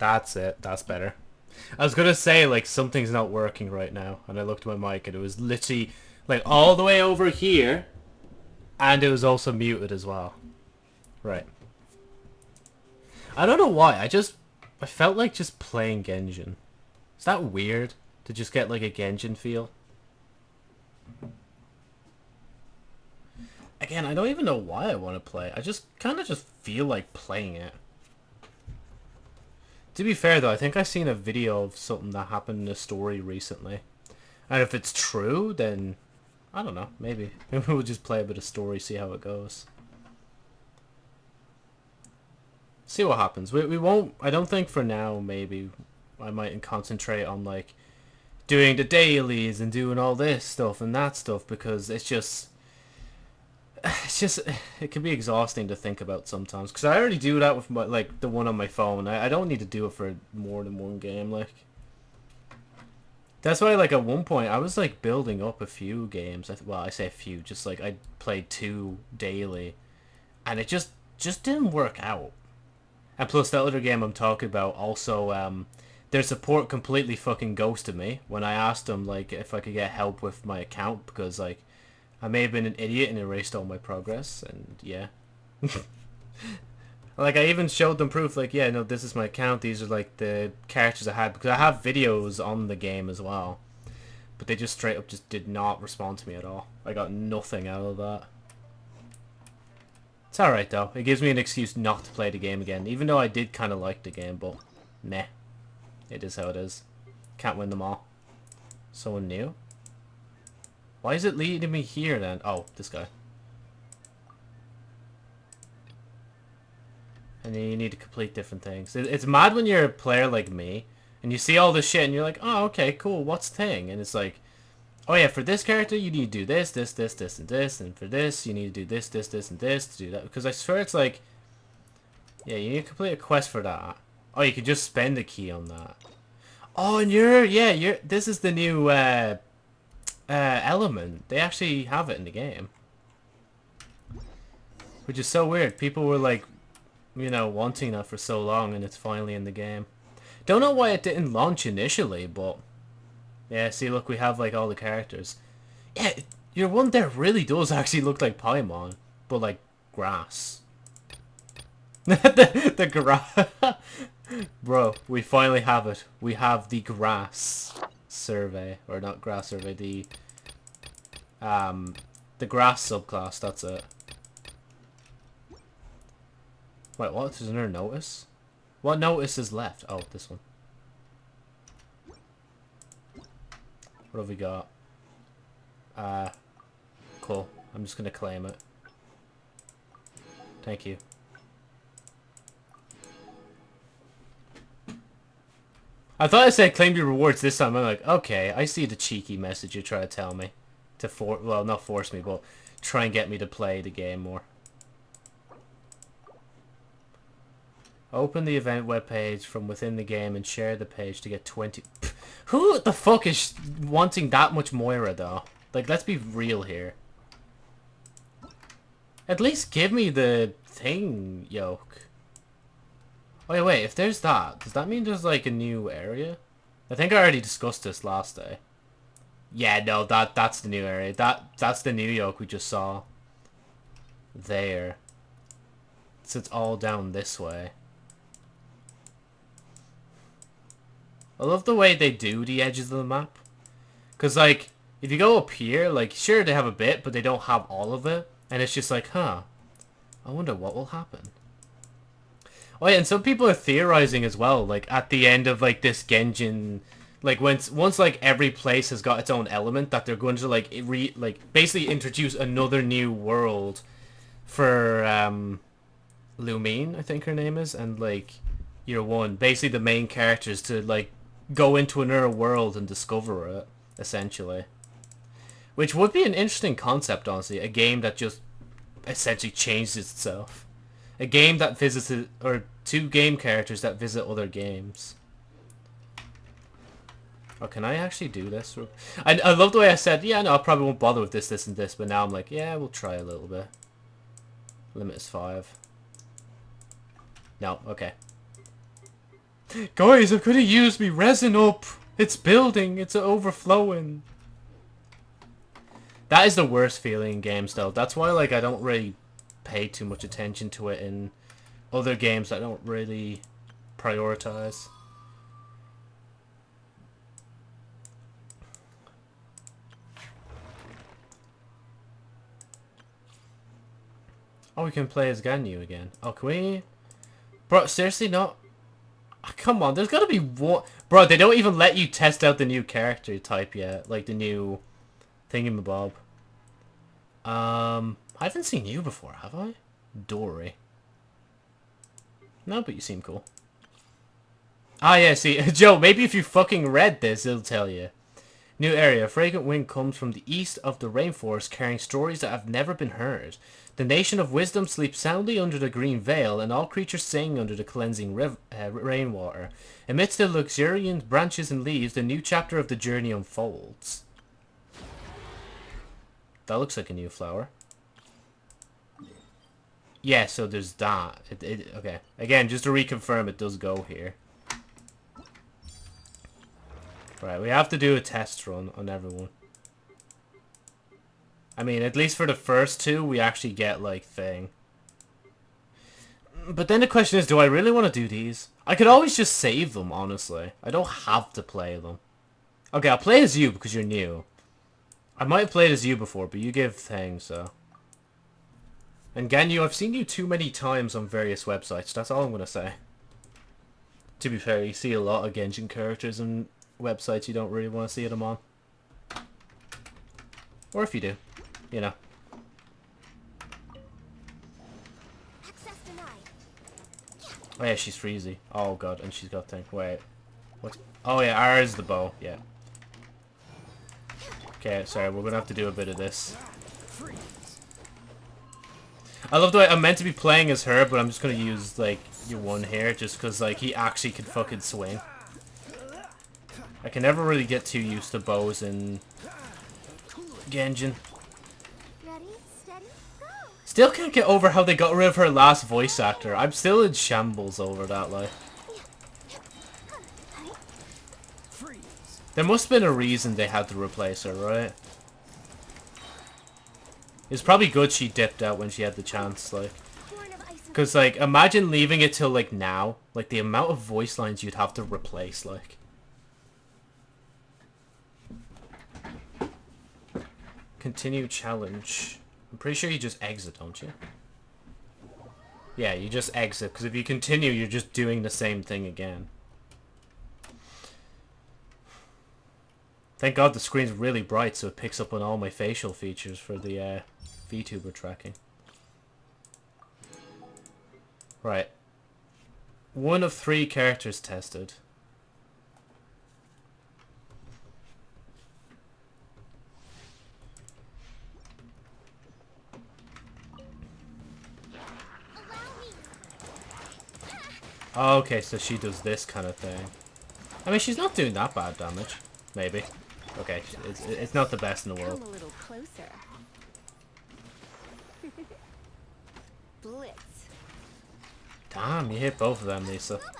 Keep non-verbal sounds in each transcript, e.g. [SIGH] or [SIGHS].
That's it. That's better. I was gonna say like something's not working right now, and I looked at my mic and it was literally like all the way over here, and it was also muted as well. Right. I don't know why. I just I felt like just playing Genjin. Is that weird to just get like a Genjin feel? Again, I don't even know why I want to play. I just kind of just feel like playing it. To be fair though, I think I've seen a video of something that happened in a story recently. And if it's true, then I don't know, maybe. [LAUGHS] Maybe we'll just play a bit of story, see how it goes. See what happens. We, we won't, I don't think for now, maybe, I might concentrate on like doing the dailies and doing all this stuff and that stuff because it's just [SIGHS] it's just [SIGHS] it can be exhausting to think about sometimes because I already do that with my like the one on my phone. I, I don't need to do it for more than one game. Like that's why like at one point I was like building up a few games. Well, I say a few, just like I played two daily, and it just just didn't work out. And plus that other game I'm talking about also um their support completely fucking ghosted me when I asked them like if I could get help with my account because like I may have been an idiot and erased all my progress, and yeah. [LAUGHS] like, I even showed them proof, like, yeah, no, this is my account, these are, like, the characters I had, because I have videos on the game as well. But they just straight up just did not respond to me at all. I got nothing out of that. It's alright, though. It gives me an excuse not to play the game again, even though I did kind of like the game, but meh. It is how it is. Can't win them all. Someone new? Why is it leading me here then? Oh, this guy. And then you need to complete different things. It's mad when you're a player like me, and you see all this shit, and you're like, oh, okay, cool, what's the thing? And it's like, oh yeah, for this character, you need to do this, this, this, this, and this, and for this, you need to do this, this, this, and this to do that. Because I swear it's like, yeah, you need to complete a quest for that. Oh, you can just spend a key on that. Oh, and you're, yeah, you're, this is the new, uh, uh, element. They actually have it in the game. Which is so weird. People were like, you know, wanting that for so long and it's finally in the game. Don't know why it didn't launch initially, but... Yeah, see, look, we have like all the characters. Yeah, your one there really does [LAUGHS] actually look like Paimon, but like grass. [LAUGHS] the, the grass. [LAUGHS] Bro, we finally have it. We have the grass survey, or not grass survey, the um, the grass subclass, that's it. Wait, what? There's another notice? What notice is left? Oh, this one. What have we got? Uh, cool. I'm just gonna claim it. Thank you. I thought I said claim your rewards this time. I'm like, okay, I see the cheeky message you try to tell me. To for well, not force me, but try and get me to play the game more. Open the event webpage from within the game and share the page to get 20... Who the fuck is wanting that much Mora, though? Like, let's be real here. At least give me the thing, yoke. Wait, wait, if there's that, does that mean there's like a new area? I think I already discussed this last day. Yeah, no, that that's the new area. That that's the New York we just saw. There. So it's all down this way. I love the way they do the edges of the map. Because, like, if you go up here, like, sure, they have a bit, but they don't have all of it. And it's just like, huh, I wonder what will happen. Oh yeah, and some people are theorizing as well, like at the end of like this Genjin, like once once like every place has got its own element, that they're going to like re like basically introduce another new world for um, Lumine, I think her name is, and like year one, basically the main characters to like go into another world and discover it, essentially. Which would be an interesting concept, honestly. A game that just essentially changes itself. A game that visits, or two game characters that visit other games. Oh, can I actually do this? I, I love the way I said, yeah, no, I probably won't bother with this, this, and this, but now I'm like, yeah, we'll try a little bit. Limit is five. No, okay. Guys, I'm gonna use me resin up. It's building. It's overflowing. That is the worst feeling in games, though. That's why, like, I don't really pay too much attention to it in other games. I don't really prioritize. Oh, we can play as Ganyu again. Oh, can we? Bro, seriously, not? Oh, come on, there's gotta be one... Bro, they don't even let you test out the new character type yet. Like, the new thingamabob. Um, I haven't seen you before, have I? Dori. No, but you seem cool. Ah, yeah, see, [LAUGHS] Joe, maybe if you fucking read this, it'll tell you. New area. Fragrant wind comes from the east of the rainforest carrying stories that have never been heard. The nation of wisdom sleeps soundly under the green veil, and all creatures sing under the cleansing uh, rainwater. Amidst the luxuriant branches and leaves, the new chapter of the journey unfolds. That looks like a new flower. Yeah, so there's that. It, it, okay. Again, just to reconfirm, it does go here. Right, we have to do a test run on everyone. I mean, at least for the first two, we actually get, like, thing. But then the question is, do I really want to do these? I could always just save them, honestly. I don't have to play them. Okay, I'll play as you because you're new. I might have played as you before, but you give things, so... And Ganyu, I've seen you too many times on various websites. That's all I'm going to say. To be fair, you see a lot of Genshin characters on websites you don't really want to see them on. Or if you do, you know. Oh yeah, she's freezy. Oh god, and she's got thing. Wait. What? Oh yeah, R is the bow. Yeah. Okay, sorry, we're gonna have to do a bit of this. I love the way I'm meant to be playing as her, but I'm just gonna use, like, your one here, just because, like, he actually can fucking swing. I can never really get too used to bows and Genshin. Still can't get over how they got rid of her last voice actor. I'm still in shambles over that, like. There must have been a reason they had to replace her, right? It's probably good she dipped out when she had the chance, like. Because, like, imagine leaving it till, like, now. Like, the amount of voice lines you'd have to replace, like. Continue challenge. I'm pretty sure you just exit, don't you? Yeah, you just exit, because if you continue, you're just doing the same thing again. Thank God the screen's really bright, so it picks up on all my facial features for the uh, VTuber tracking. Right. One of three characters tested. Okay, so she does this kind of thing. I mean, she's not doing that bad damage. Maybe. Okay, it's, it's not the best in the world. [LAUGHS] Blitz. Damn, you hit both of them, Lisa. [LAUGHS]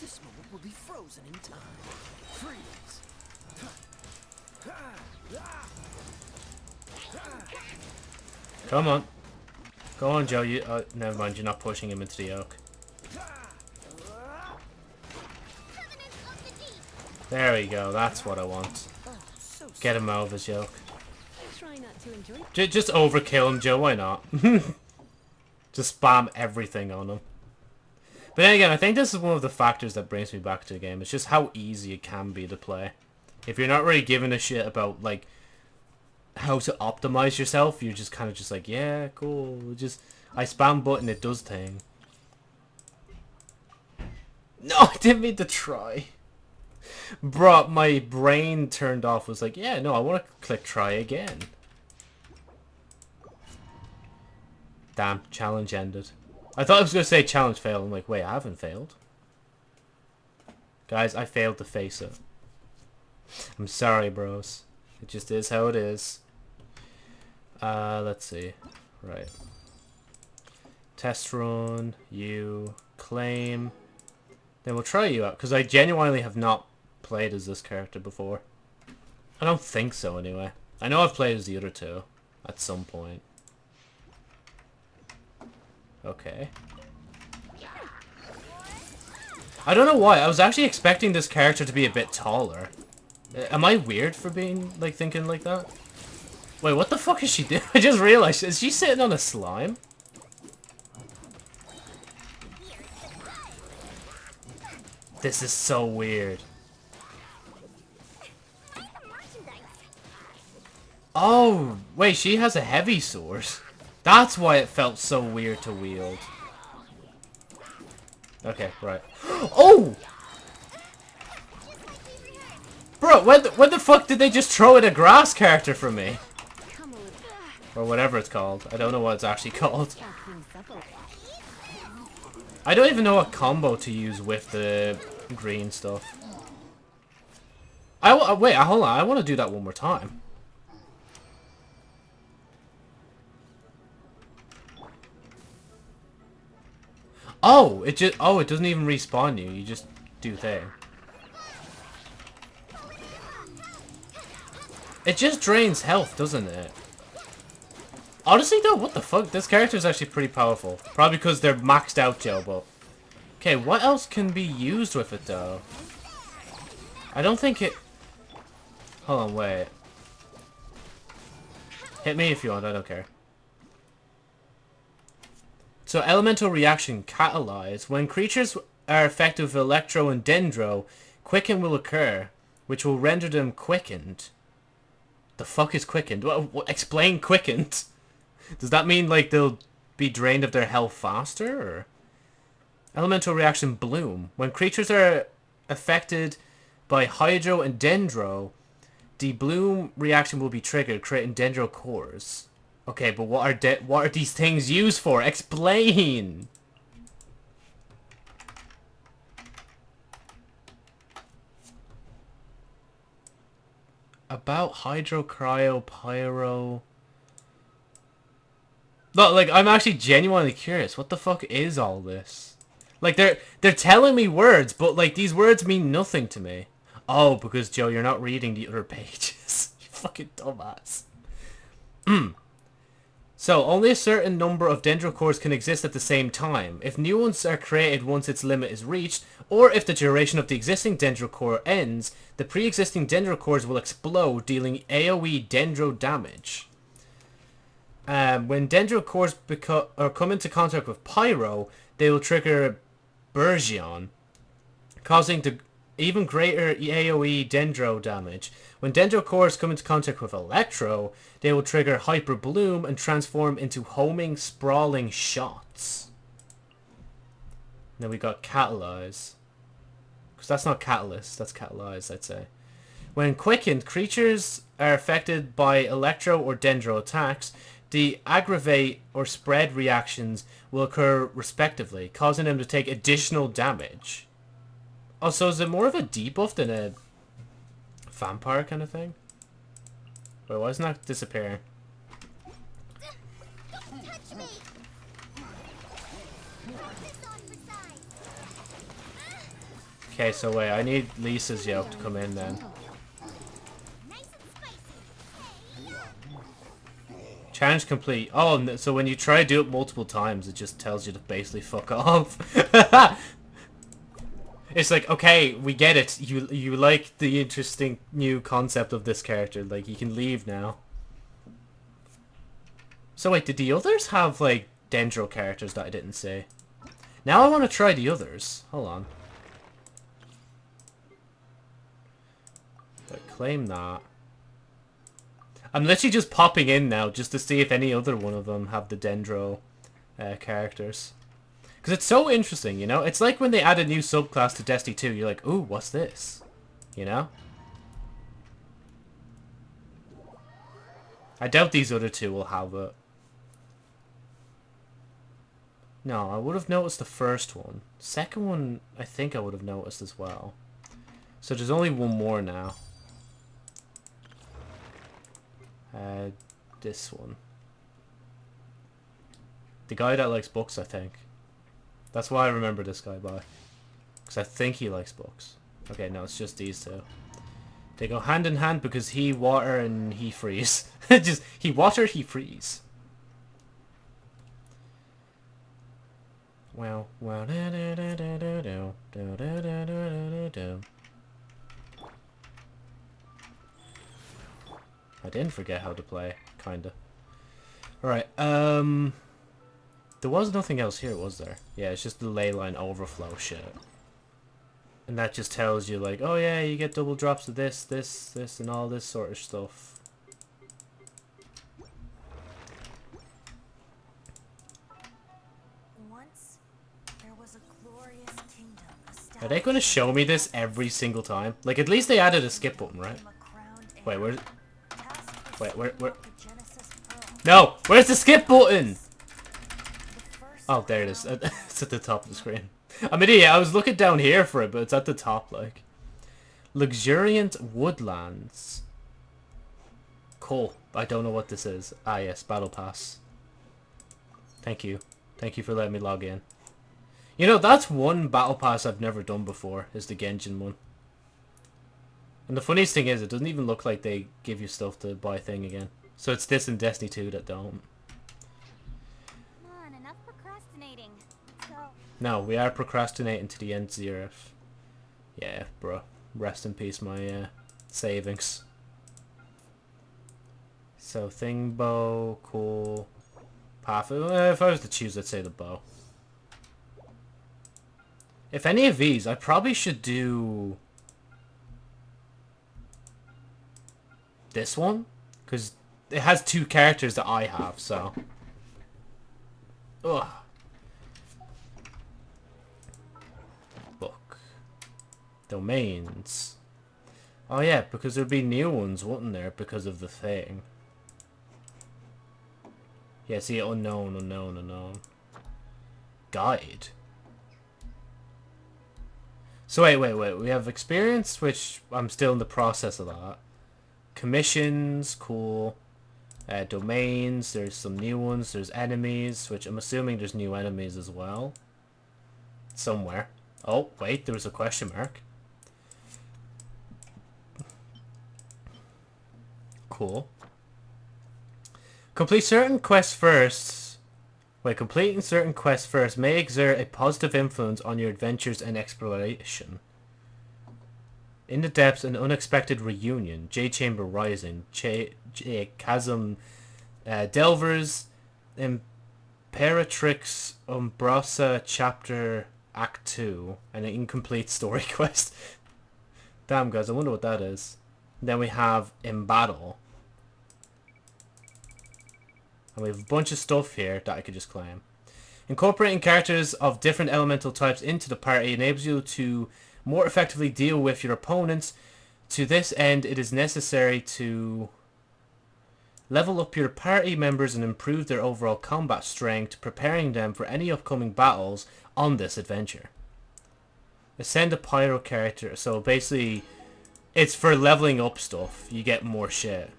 This moment will be frozen in time. Freeze. Come on. Go on, Joe. You, uh, never mind. You're not pushing him into the oak. There we go. That's what I want. Get him out of his yoke. Just overkill him, Joe. Why not? [LAUGHS] Just spam everything on him. But then again, I think this is one of the factors that brings me back to the game. It's just how easy it can be to play. If you're not really giving a shit about, like, how to optimize yourself, you're just kind of just like, yeah, cool. Just, I spam button, it does thing. No, [LAUGHS] I didn't mean to try. Bro, my brain turned off. Was like, yeah, no, I want to click try again. Damn, challenge ended. I thought I was going to say challenge failed. I'm like, wait, I haven't failed. Guys, I failed to face it. I'm sorry, bros. It just is how it is. Uh, let's see. Right. Test run, you, claim. Then we'll try you out, because I genuinely have not played as this character before. I don't think so, anyway. I know I've played as the other two, at some point. Okay. I don't know why, I was actually expecting this character to be a bit taller. Uh, am I weird for being, like, thinking like that? Wait, what the fuck is she doing? [LAUGHS] I just realized, is she sitting on a slime? This is so weird. Oh, wait, she has a heavy sword. That's why it felt so weird to wield. Okay, right. [GASPS] Oh! Bro, when the, when the fuck did they just throw in a grass character for me? Or whatever it's called. I don't know what it's actually [LAUGHS] called. I don't even know what combo to use with the green stuff. I uh, wait, hold on. I want to do that one more time. Oh, it just oh, it doesn't even respawn you. You just do thing. It just drains health, doesn't it? Honestly though, what the fuck? This character is actually pretty powerful. Probably because they're maxed out, Joe, but... Okay, what else can be used with it though? I don't think it... Hold on, wait. Hit me if you want, I don't care. So, elemental reaction, catalyze. When creatures are affected with electro and dendro, quicken will occur, which will render them quickened. The fuck is quickened? What, explain quickened. [LAUGHS] Does that mean, like, they'll be drained of their health faster, or...? Elemental reaction bloom. When creatures are affected by hydro and dendro, the bloom reaction will be triggered, creating dendro cores. Okay, but what are what are these things used for? Explain! About hydro, cryo, pyro... No, like, I'm actually genuinely curious. What the fuck is all this? Like, they're they're telling me words, but, like, these words mean nothing to me. Oh, because, Joe, you're not reading the other [LAUGHS] pages. you fucking dumbass. Hmm. So, only a certain number of dendrocores can exist at the same time. If new ones are created once its limit is reached, or if the duration of the existing dendrocore ends, the pre-existing dendrocores will explode, dealing AoE dendro damage. Um, when dendrocores or come into contact with pyro, they will trigger Burgeon, causing the even greater AoE dendro damage. When dendro cores come into contact with electro, they will trigger hyper bloom and transform into homing, sprawling shots. Then we got catalyze. Because that's not catalyst, that's catalyze, I'd say. When quickened, creatures are affected by electro or dendro attacks. The aggravate or spread reactions will occur respectively, causing them to take additional damage. Oh, so is it more of a debuff than a vampire kind of thing? Wait, why isn't that disappearing? Okay, so wait, I need Lisa's yoke to come in then. Challenge complete. Oh, so when you try to do it multiple times, it just tells you to basically fuck [LAUGHS] off. It's like, okay, we get it. You you like the interesting new concept of this character. Like, you can leave now. So wait, did the others have, like, Dendro characters that I didn't say? Now I want to try the others. Hold on. But claim that. I'm literally just popping in now just to see if any other one of them have the Dendro uh, characters. Because it's so interesting, you know? It's like when they add a new subclass to Destiny 2, you're like, ooh, what's this? You know? I doubt these other two will have it. No, I would have noticed the first one. Second one, I think I would have noticed as well. So there's only one more now. Uh, this one. The guy that likes books, I think. That's why I remember this guy by. Because I think he likes books. Okay, no, it's just these two. They go hand in hand because he water and he freeze. just, he water, he freeze. Da I didn't forget how to play, kinda. Alright, um... There was nothing else here, was there? Yeah, it's just the ley line overflow shit. And that just tells you, like, oh yeah, you get double drops of this, this, this, and all this sort of stuff. Are they going to show me this every single time? Like, at least they added a skip button, right? Wait, where... Wait, where... where... No! Where's the skip button? Oh, there it is. [LAUGHS] it's at the top of the screen. I mean, yeah. I was looking down here for it, but it's at the top, like. Luxuriant woodlands. Cool. I don't know what this is. Ah, yes. Battle pass. Thank you. Thank you for letting me log in. You know, that's one battle pass I've never done before, is the Genjin one. And the funniest thing is, it doesn't even look like they give you stuff to buy thing again. So it's this and Destiny 2 that don't. On, No, we are procrastinating to the end zero. Yeah, bro. Rest in peace, my uh, savings. So, thing bow, cool. Path. Uh, if I was to choose, I'd say the bow. If any of these, I probably should do... This one? Because it has two characters that I have, so... Ugh. Book domains. Oh yeah, because there'd be new ones, wouldn't there, because of the thing. Yeah, see, unknown, unknown, unknown. Guide. So wait, wait, wait. We have experience, which I'm still in the process of that. Commissions, cool. Uh, domains, there's some new ones. There's enemies, which I'm assuming there's new enemies as well. Somewhere. Oh, wait, there was a question mark. cool. Complete certain quests first. Wait, completing certain quests first may exert a positive influence on your adventures and exploration. In the Depths, an unexpected reunion. J Chamber Rising. J, J Chasm uh, Delvers. Imperatrix Umbrosa Chapter Act 2. And an incomplete [LAUGHS] story quest. Damn, guys, I wonder what that is. Then we have In Battle. And we have a bunch of stuff here that I could just claim. Incorporating characters of different elemental types into the party enables you to more effectively deal with your opponents. To this end, it is necessary to level up your party members and improve their overall combat strength, preparing them for any upcoming battles on this adventure. Ascend a pyro character, so basically it's for leveling up stuff. You get more shit.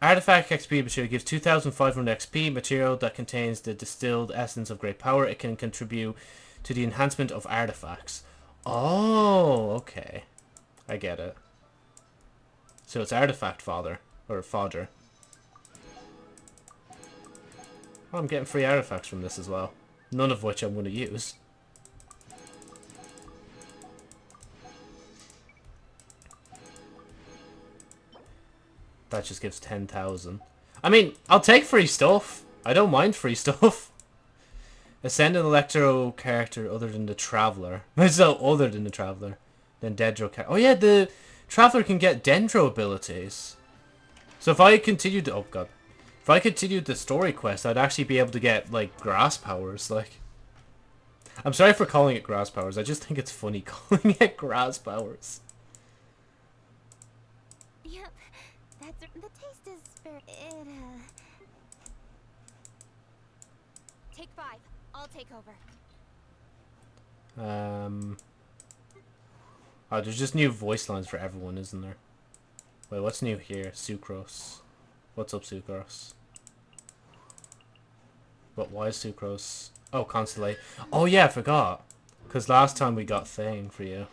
Artifact XP material gives 2500 XP material that contains the distilled essence of great power. It can contribute to the enhancement of artifacts. Oh, okay. I get it. So it's artifact father, or fodder. I'm getting free artifacts from this as well. None of which I'm going to use. That just gives 10,000. I mean, I'll take free stuff. I don't mind free [LAUGHS] stuff. Ascend an Electro character other than the Traveler. [LAUGHS] so other than the Traveler. Then Dendro character. Oh yeah, the Traveler can get Dendro abilities. So if I continued. Oh god. If I continued the story quest, I'd actually be able to get, like, grass powers. Like, I'm sorry for calling it grass powers. I just think it's funny [LAUGHS] calling it grass powers. Take over. Um. Oh, there's just new voice lines for everyone, isn't there? Wait, what's new here? Sucrose. What's up, Sucrose? But why is Sucrose? Oh, Constellate. Oh yeah, I forgot. Because last time we got Thing for you.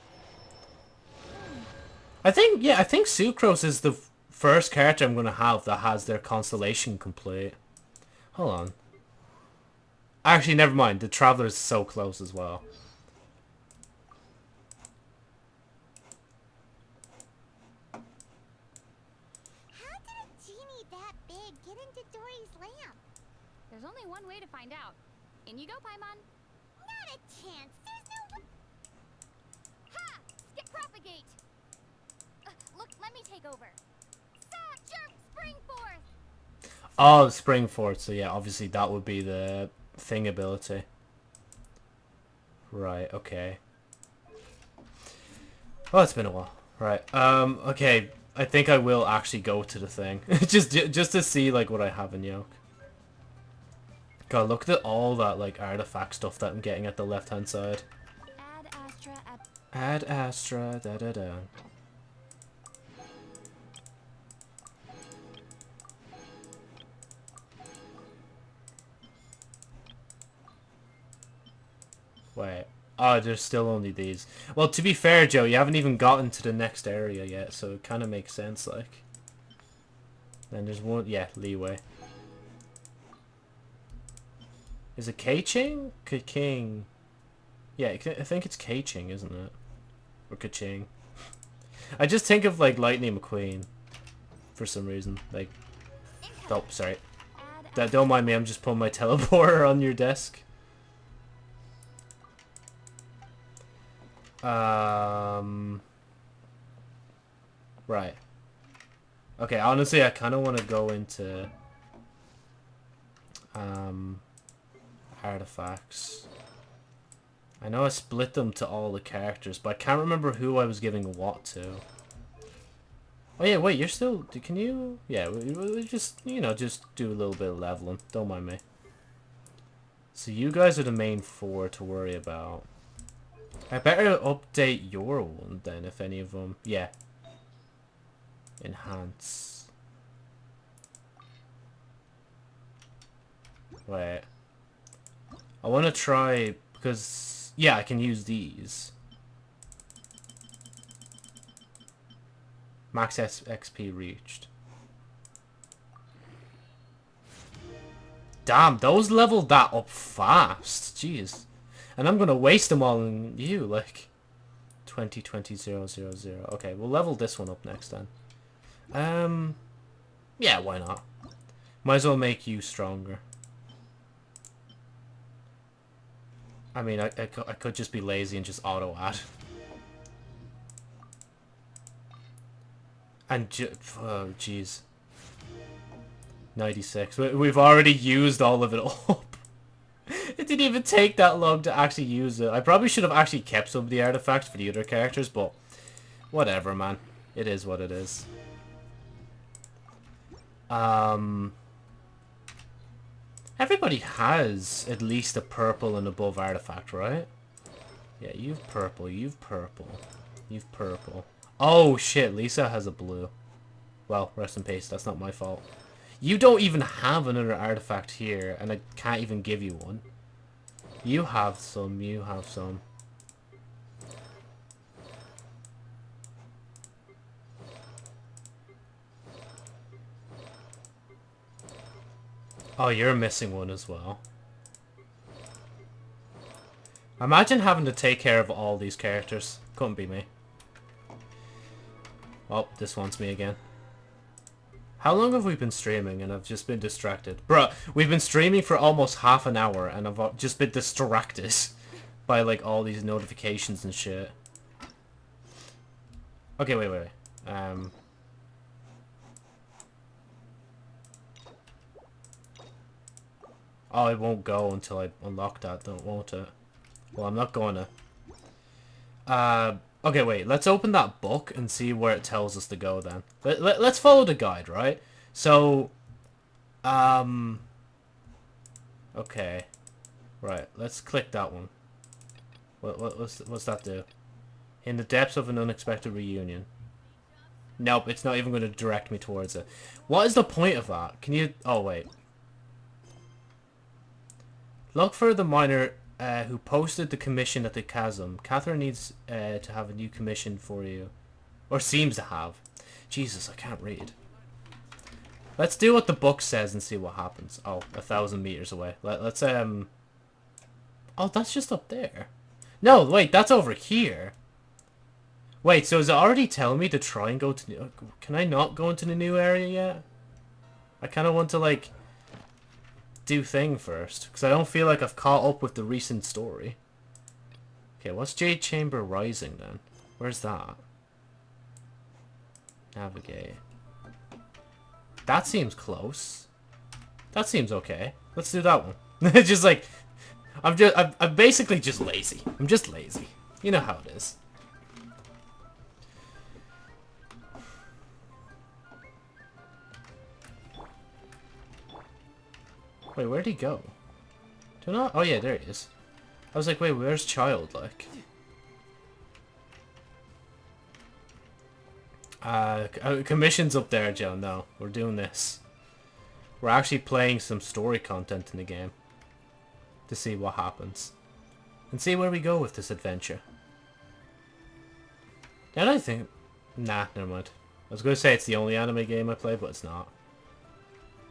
I think, yeah, I think Sucrose is the first character I'm going to have that has their Constellation complete. Hold on. Actually, never mind. The Traveler is so close as well. How did a genie that big get into Dori's lamp? There's only one way to find out. In you go, Paimon. Not a chance. There's no. w- Ha! Skip propagate! Uh, look, let me take over. Sa- jerk! Spring forth! Oh, Spring Fort. So yeah, obviously that would be the thing ability. Right, okay. Well, it's been a while. Right, um, okay. I think I will actually go to the thing. [LAUGHS] just just to see, like, what I have in Yoke. God, look at all that, like, artifact stuff that I'm getting at the left-hand side. Ad Astra Ad Astra, da-da-da. Wait. Oh, there's still only these. Well, to be fair, Joe, you haven't even gotten to the next area yet, so it kind of makes sense, like. Then there's one, yeah, leeway. Is it K-Ching? K-King. Yeah, I think it's K-Ching, isn't it? Or Ka-Ching. [LAUGHS] I just think of, like, Lightning McQueen. For some reason. Like, oh, sorry. That, don't mind me, I'm just putting my [LAUGHS] teleporter on your desk. Um... Right. Okay, honestly, I kind of want to go into... Um... Artifacts. I know I split them to all the characters, but I can't remember who I was giving what to. Oh yeah, wait, you're still... Can you... Yeah, we, we just, you know, just do a little bit of leveling. Don't mind me. So you guys are the main four to worry about. I better update your one then, if any of them... Yeah. Enhance. Wait. I want to try... Because... Yeah, I can use these. Max XP reached. Damn, those leveled that up fast. Jeez. And I'm gonna waste them all on you, like... 20, 20, 0, 0, 0. Okay, we'll level this one up next then. Um... Yeah, why not? Might as well make you stronger. I mean, I, I, I could just be lazy and just auto-add. And oh jeez. 96. We- We've already used all of it [LAUGHS] up. It didn't even take that long to actually use it. I probably should have actually kept some of the artifacts for the other characters, but whatever, man. It is what it is. Um, everybody has at least a purple and above artifact, right? Yeah, you've purple, you've purple, you've purple. Oh shit, Lisa has a blue. Well, rest in peace, that's not my fault. You don't even have another artifact here, and I can't even give you one. You have some, you have some. Oh, you're missing one as well. Imagine having to take care of all these characters. Couldn't be me. Oh, this wants me again. How long have we been streaming and I've just been distracted? Bruh, we've been streaming for almost half an hour and I've uh, just been distracted [LAUGHS] by like all these notifications and shit. Okay, wait, wait, wait. Um... Oh, it won't go until I unlock that, don't won't it? Well, I'm not to. Uh, okay, wait. Let's open that book and see where it tells us to go then. Let, let, let's follow the guide, right? So, um... Okay. Right, let's click that one. What, what, what's, what's that do? In the depths of an unexpected reunion. Nope, it's not even going to direct me towards it. What is the point of that? Can you... Oh, wait. Look for the miner uh, who posted the commission at the chasm. Catherine needs uh, to have a new commission for you. Or seems to have. Jesus, I can't read. Let's do what the book says and see what happens. Oh, a thousand meters away. Let, let's, um... Oh, that's just up there. No, wait, that's over here. Wait, so is it already telling me to try and go to... Can I not go into the new area yet? I kind of want to, like, do thing first. Because I don't feel like I've caught up with the recent story. Okay, what's Jade Chamber Rising, then? Where's that? Navigate. That seems close. That seems okay. Let's do that one. It's [LAUGHS] just like... I'm just... I'm, I'm basically just lazy. I'm just lazy. You know how it is. Wait, where'd he go? Do not? Oh yeah, there he is. I was like, wait, where's Childe, like? Uh, uh, commission's up there, Joe. No, we're doing this. We're actually playing some story content in the game. To see what happens. And see where we go with this adventure. Then I think... Nah, never mind. I was going to say it's the only anime game I play, but it's not.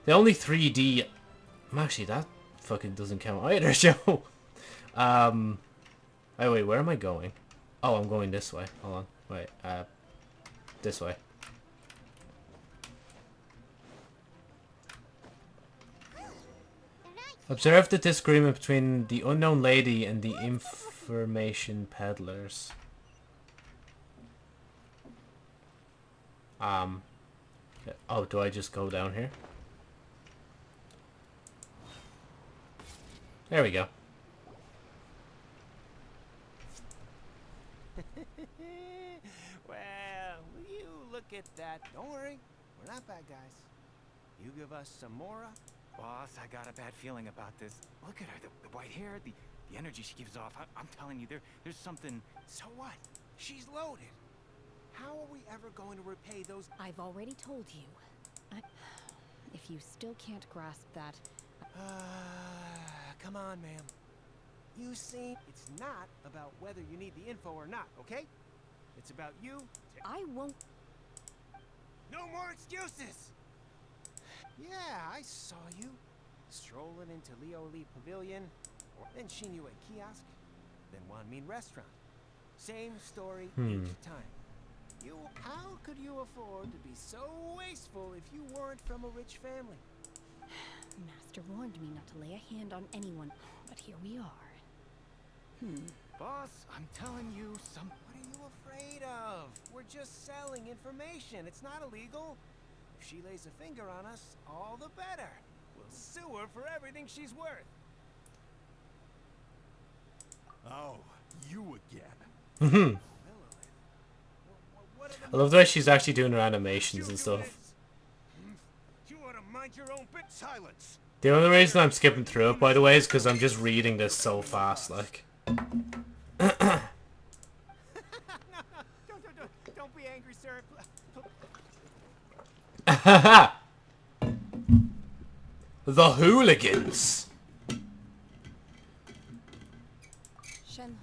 The only 3D Actually, that fucking doesn't count either, [LAUGHS] Joe. um, oh wait, where am I going? Oh, I'm going this way. Hold on. Wait, uh, this way. Observe the disagreement between the unknown lady and the information peddlers. Um, oh, do I just go down here? There we go. [LAUGHS] well, will you look at that? Don't worry, we're not bad guys. You give us some more. Boss, I got a bad feeling about this. Look at her, the, the white hair, the, the energy she gives off. I, am telling you, there, there's something... So what? She's loaded. How are we ever going to repay those... I've already told you. I... If you still can't grasp that... Uh, come on, ma'am. You see, it's not about whether you need the info or not, okay? It's about you... I won't... No more excuses! Yeah, I saw you. Strolling into Liuli Pavilion, then Xinyue Kiosk, then Wanmin Restaurant. Same story Hmm. each time. You, how could you afford to be so wasteful if you weren't from a rich family? Master warned me not to lay a hand on anyone, but here we are. Hmm. Boss, I'm telling you, some... What are you afraid of? We're just selling information. It's not illegal. If she lays a finger on us, all the better. We'll sue her for everything she's worth. Oh, you again. Mhm. Are I love the way she's actually doing her animations and stuff. this. You ought to mind your own bit. Silence. The only reason I'm skipping through it, by the way, is because I'm just reading this so fast, like. don't, don't, don't, don't be angry, sir. the hooligans! Shenhe,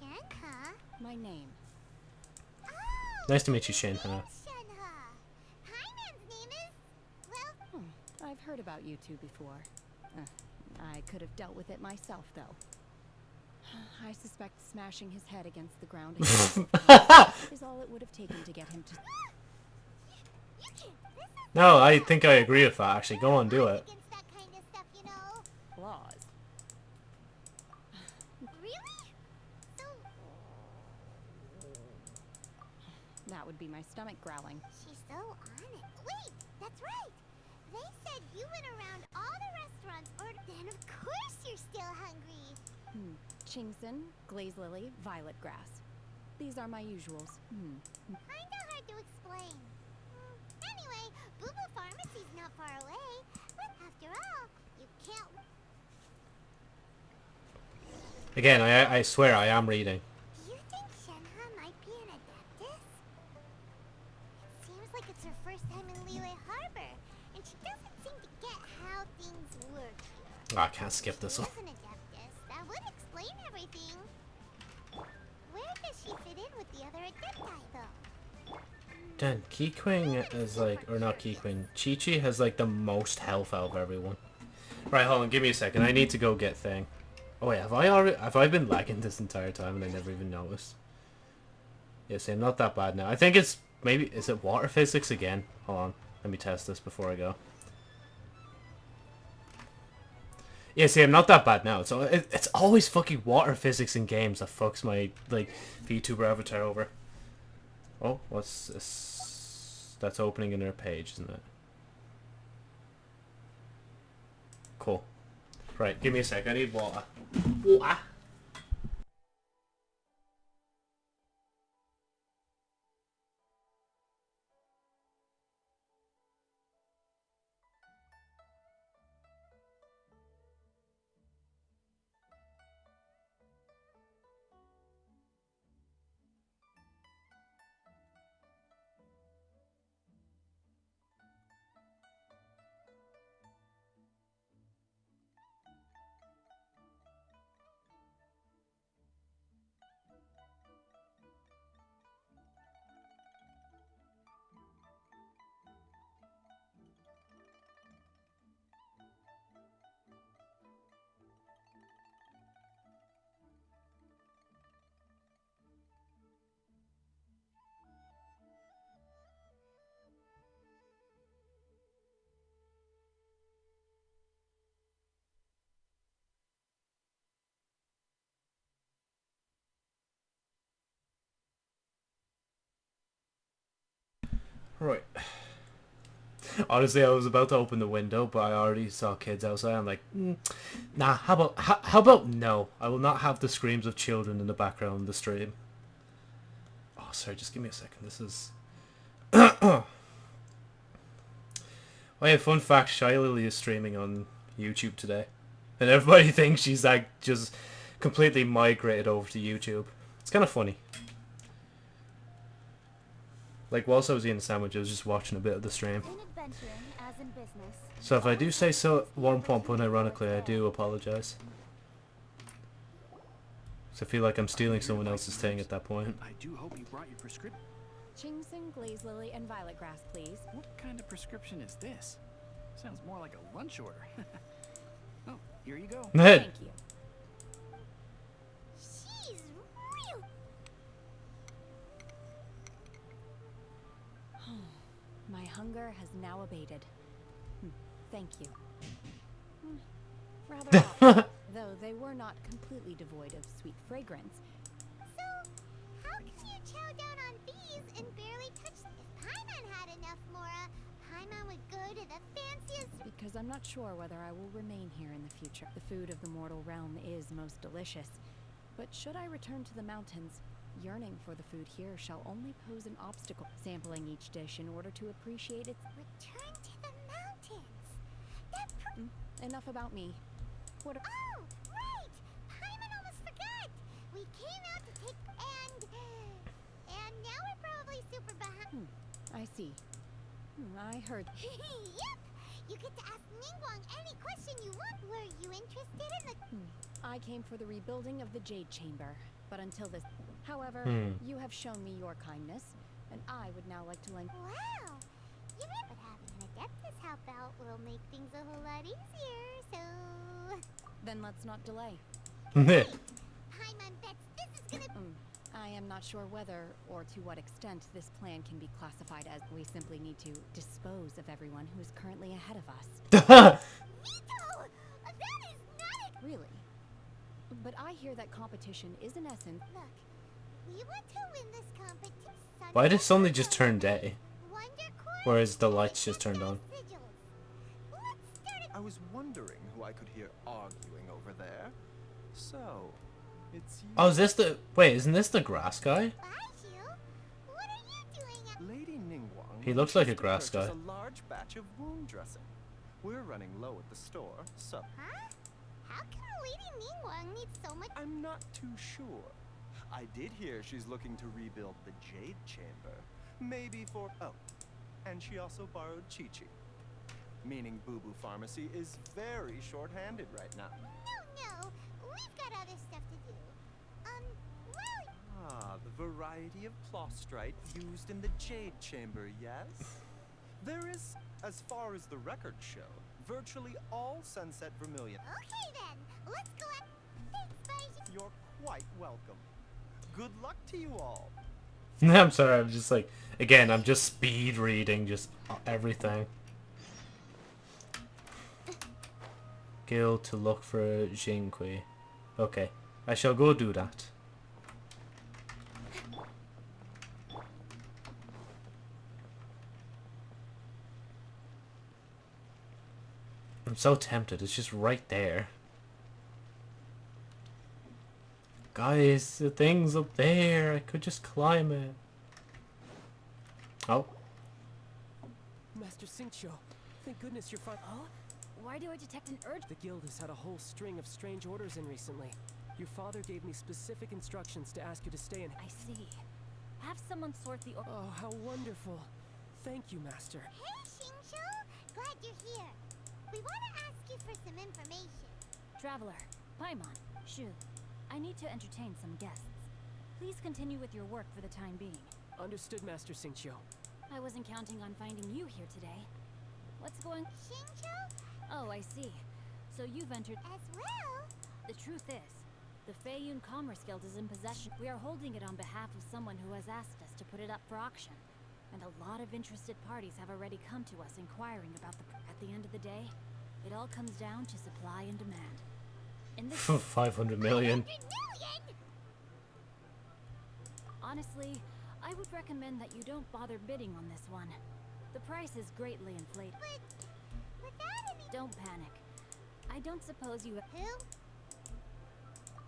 Shenhe? my name. Nice to meet you, Shinha. It's Shenhe. Paimon's name is... Well, Hmm. I've heard about you two before. Uh, I could have dealt with it myself, though. [SIGHS] I suspect smashing his head against the ground again [LAUGHS] is all it would have taken to get him to... you can't... This is No, I think I agree with that, actually. Go on, do it. against that kind of stuff, you know. Claws. Really? So, [SIGHS] That would be my stomach growling. Qingxin, glaze lily, violet grass. These are my usuals. Mm. Kinda hard to explain. Hmm. Anyway, Bubu Pharmacy's not far away, but after all, you can't... Again, I, I swear I am reading. Do you think Shenhe might be an Adeptus? It seems like it's her first time in Liyue Harbor, and she doesn't seem to get how things work. Oh, I can't skip this one. Then Keqing is like, or not Keqing, Qiqi has like the most health out of everyone. Right, hold on, give me a second. I need to go get thing. Oh wait, have I already, have I been lagging this entire time and I never even noticed? Yeah, see, I'm not that bad now. I think it's, maybe, is it water physics again? Hold on, let me test this before I go. Yeah, see, I'm not that bad now. So it, it's always fucking water physics in games that fucks my, like, VTuber avatar over. Oh, what's this? That's opening in their page, isn't it? Cool. Right, give me a sec. I need water. Water. Right. Honestly, I was about to open the window, but I already saw kids outside. I'm like, mm, nah. How about how, how about no? I will not have the screams of children in the background of the stream. Oh, sorry. Just give me a second. This is. [COUGHS] oh yeah, fun fact: Shylily is streaming on YouTube today, and everybody [LAUGHS] thinks she's like just completely migrated over to YouTube. It's kind of funny. Like whilst I was eating a sandwich, I was just watching a bit of the stream. In adventuring, as in business. So if I do say so one pump unironically, I do apologize. So I feel like I'm stealing someone else's thing at that point. I do hope you brought your prescription. Qingxin, glaze lily, and violet grass, please. What kind of prescription is this? Sounds more like a lunch order. [LAUGHS] oh, here you go. Thank you. My hunger has now abated. Hmm, Thank you. Hmm, Rather [LAUGHS] odd, though they were not completely devoid of sweet fragrance. So, how can you chow down on bees and barely touch them? If Paimon had enough, Mora, Paimon would go to the fanciest. Because I'm not sure whether I will remain here in the future. The food of the mortal realm is most delicious. But should I return to the mountains, yearning for the food here shall only pose an obstacle. Sampling each dish in order to appreciate its... Return to the mountains. That Mm, enough about me. What... a- Oh, right! Paimon almost forgot! We came out to take and and now we're probably super behind. I see. Hmm, I heard... [LAUGHS] yep! You get to ask Ningguang any question you want. Were you interested in the Hmm. I came for the rebuilding of the Jade Chamber, but until this... However, Hmm. you have shown me your kindness, and I would now like to lend... Wow! You mean but having an Adeptus help out will make things a whole lot easier, so [LAUGHS] Then let's not delay. [LAUGHS] Paimon bets this is gonna Mm, I am not sure whether or to what extent this plan can be classified as we simply need to dispose of everyone who is currently ahead of us. [LAUGHS] Veto! That is not a Really? But I hear that competition is in essence... look. Why did it suddenly just turn day? Wonder Whereas the lights just turned on. sigils. Let's start it. I was wondering who I could hear arguing over there. So, it's you. Oh, is this the... Wait, isn't this the grass guy? Baizhu, what are you doing at Lady Ningguang. He looks like a grass guy. A large batch of wound dressing. We're running low at the store, so Huh? How can Lady Ningguang need so much? I'm not too sure. I did hear she's looking to rebuild the Jade Chamber. Maybe for oh, and she also borrowed Chi Chi. meaning Bubu Pharmacy, is very short-handed right now. No, no, we've got other stuff to do. Um, well, Ah, the variety of plaustrite used in the Jade Chamber, yes? There is, as far as the records show, virtually all Sunset Vermilion. okay then. Let's go out. Thanks. You're quite welcome. Good luck to you all. [LAUGHS] I'm sorry, I'm just like, again, I'm just speed reading just uh, everything. Guild to look for Xingqiu. Okay, I shall go do that. I'm so tempted, it's just right there. Guys, the thing's up there. I could just climb it. Oh. Master Xingqiu, thank goodness you're fine. Oh? Why do I detect an urge? The guild has had a whole string of strange orders in recently. Your father gave me specific instructions to ask you to stay in. I see. Have someone sort the or- Oh, how wonderful. Thank you, Master. Hey, Xingqiu. Glad you're here. We want to ask you for some information. Traveler, Paimon, Shu. I need to entertain some guests. Please continue with your work for the time being. Understood, Master Xingqiu. I wasn't counting on finding you here today. What's going... Xingqiu? Oh, I see. So you've entered... As well? The truth is, the Feiyun Commerce Guild is in possession. We are holding it on behalf of someone who has asked us to put it up for auction. And a lot of interested parties have already come to us inquiring about the... At the end of the day, it all comes down to supply and demand. In this [LAUGHS] 500 million. Honestly, I would recommend that you don't bother bidding on this one. The price is greatly inflated. But, without any... Don't panic. I don't suppose you... Who?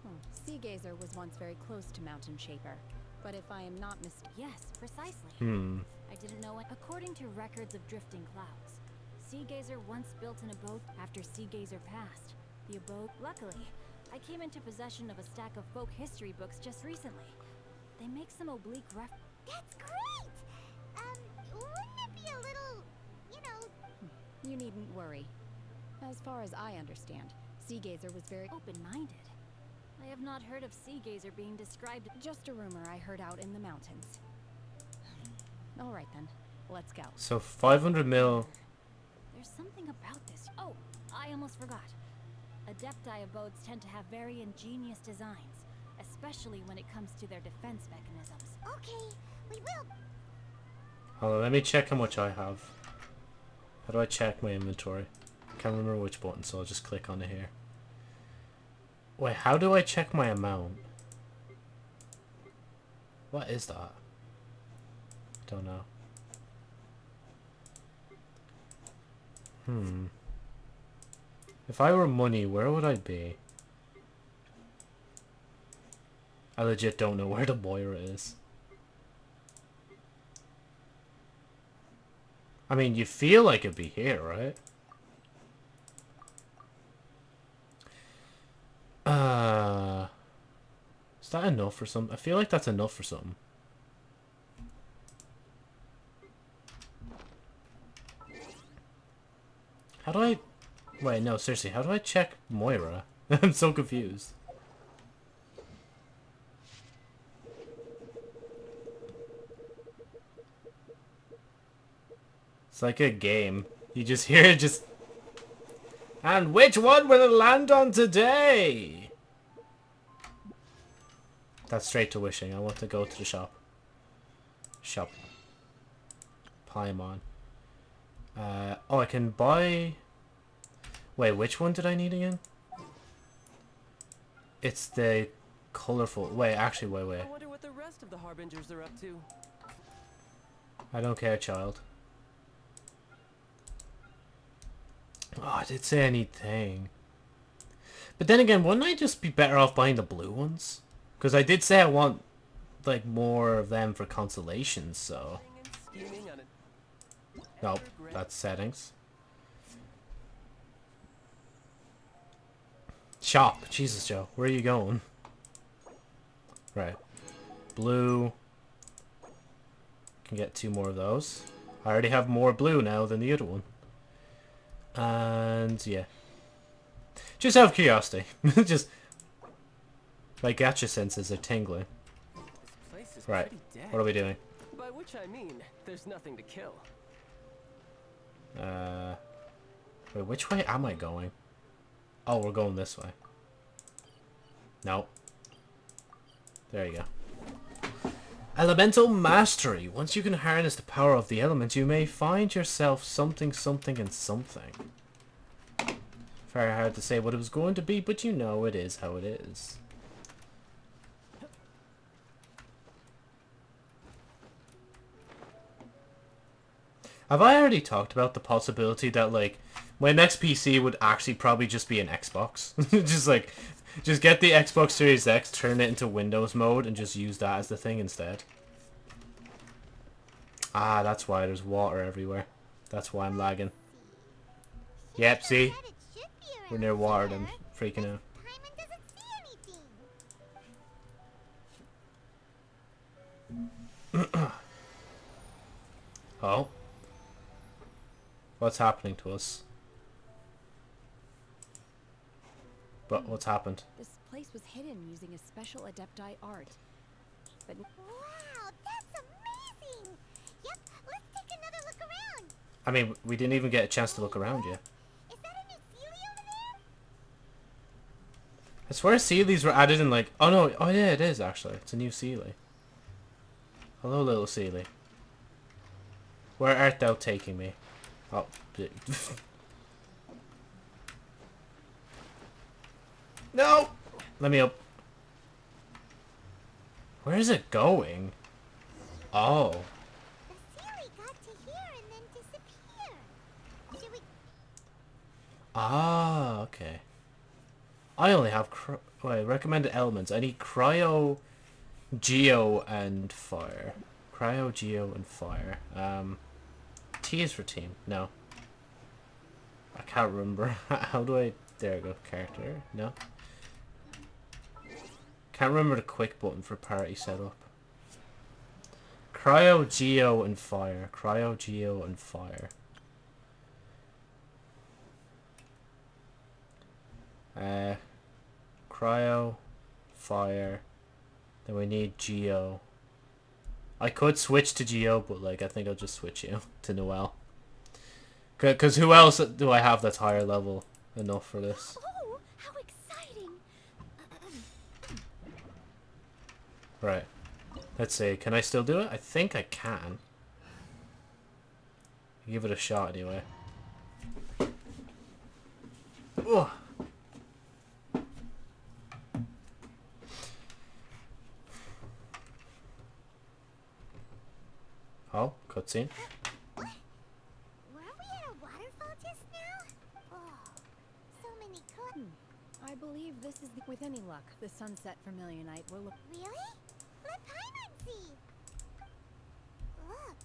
Hmm. Sea Gazer was once very close to Mountain Shaper. But if I am not mistaken... Yes, precisely. Hmm. I didn't know it. According to records of drifting clouds, Sea Gazer once built an abode after Sea Gazer passed. The abode... Luckily, I came into possession of a stack of folk history books just recently. They make some oblique ref... That's great! Um, wouldn't it be a little, you know... You needn't worry. As far as I understand, Seagazer was very... open-minded. I have not heard of Seagazer being described... Just a rumor I heard out in the mountains. [SIGHS] All right then, let's go. So 500 mil. There's something about this. Oh, I almost forgot. Adepti abodes tend to have very ingenious designs, especially when it comes to their defense mechanisms. Okay, we will... Hold on, let me check how much I have. How do I check my inventory? I Can't remember which button, so I'll just click on it here. Wait, how do I check my amount? What is that? Don't know. Hmm. If I were money, where would I be? I legit don't know where [LAUGHS] the Moira is. I mean, you feel like it'd be here, right? Uh, is that enough for some? I feel like that's enough for something. How do I... Wait, no, seriously, how do I check Moira? [LAUGHS] I'm so confused. It's like a game. You just [LAUGHS] hear it just... And which one will it land on today? That's straight to wishing. I want to go to the shop. Shop. Paimon. Uh, oh, I can buy... Wait, which one did I need again? It's the colorful... Wait, actually, wait, wait. I wonder what the rest of the Harbingers are up to. I don't care, Childe. Oh, I did say anything. But then again, wouldn't I just be better off buying the blue ones? Because I did say I want, like, more of them for consolations, so... Nope, that's settings. Shop. Jesus, Joe. Where are you going? Right. Blue. Can get two more of those. I already have more blue now than the other one. And yeah. Just out of curiosity. [LAUGHS] Just my gacha senses are tingling. This place is Right. dead. What are we doing? By which I mean, there's nothing to kill. Uh Wait, which way am I going? Oh, we're going this way. No. There you go. Elemental Mastery. Once you can harness the power of the element, you may find yourself something, something, and something. Very hard to say what it was going to be, but you know it is how it is. Have I already talked about the possibility that, like, my next PC would actually probably just be an Xbox? [LAUGHS] just, like, just get the Xbox Series X, turn it into Windows mode, and just use that as the thing instead. Ah, that's why there's water everywhere. That's why I'm lagging. Yep, see? We're near water. I'm freaking out. [COUGHS] Oh? What's happening to us? But what's happened? This place was hidden using a special Adepti art. But Wow, that's amazing! Yep, let's take another look around. I mean, we didn't even get a chance to look around yet. Is that a new Seelie over there? I swear Seelies were added in like... Oh no, oh yeah, it is actually. It's a new Seelie. Hello, little Seelie. Where art thou taking me? Oh, [LAUGHS] [LAUGHS] No! Let me up. Where is it going? Oh. The Seelie got to here and then disappeared. Should we... Ah, okay. I only have cry- wait, recommended elements. I need cryo, geo, and fire. Cryo, geo, and fire. Um, T is for team. No. I can't remember. [LAUGHS] How do I... There we go. Character. No. Can't remember the quick button for party setup. Cryo, geo, and fire. Cryo, geo, and fire. Uh, cryo, fire. Then we need Geo. I could switch to Geo, but like I think I'll just switch you [LAUGHS] to Noelle. Cause who else do I have that's higher level enough for this? Oh, how exciting! Right. Let's see. Can I still do it? I think I can. Give it a shot anyway. Ugh. Oh, cutscene. Were we at a waterfall just now? Oh, so many cl- hmm. I believe this is the, with any luck the sunset vermilionite will look. Really? Let Paimon see! Look,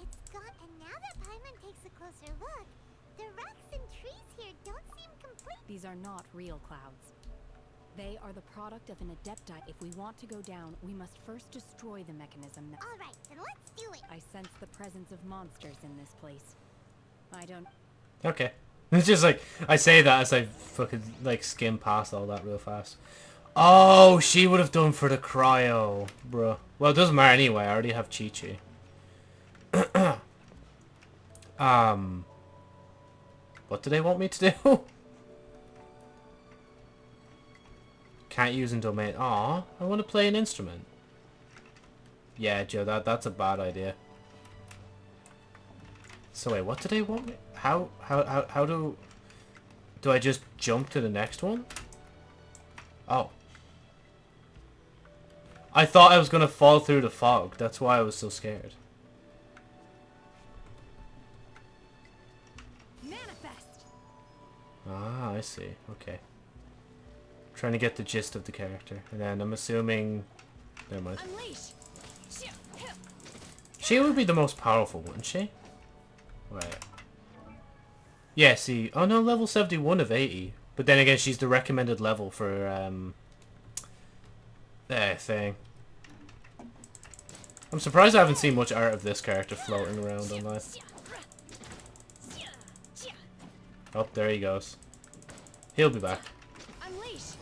it's gone, and now that Paimon takes a closer look, the rocks and trees here don't seem complete. These are not real clouds. They are the product of an adepti. If we want to go down, we must first destroy the mechanism. that- Alright, then let's do it. I sense the presence of monsters in this place. I don't. Okay. [LAUGHS] It's just like, I say that as I fucking, like, skim past all that real fast. Oh, she would have done for the cryo, bro. Well, it doesn't matter anyway. I already have Qiqi. Um, what do they want me to do? [LAUGHS] Can't use in domain. Aw, I want to play an instrument. Yeah, Joe, that that's a bad idea. So wait, what do they want me? How how how how do do I just jump to the next one? Oh. I thought I was gonna fall through the fog. That's why I was so scared. Ah, I see. Okay. Trying to get the gist of the character. And then I'm assuming... Never mind. Unleash! She would be the most powerful, wouldn't she? Right. Yeah, see. Oh no, level 71 of 80. But then again, she's the recommended level for, um... That thing. I'm surprised I haven't seen much art of this character floating around online. Oh, there he goes. He'll be back. Unleash!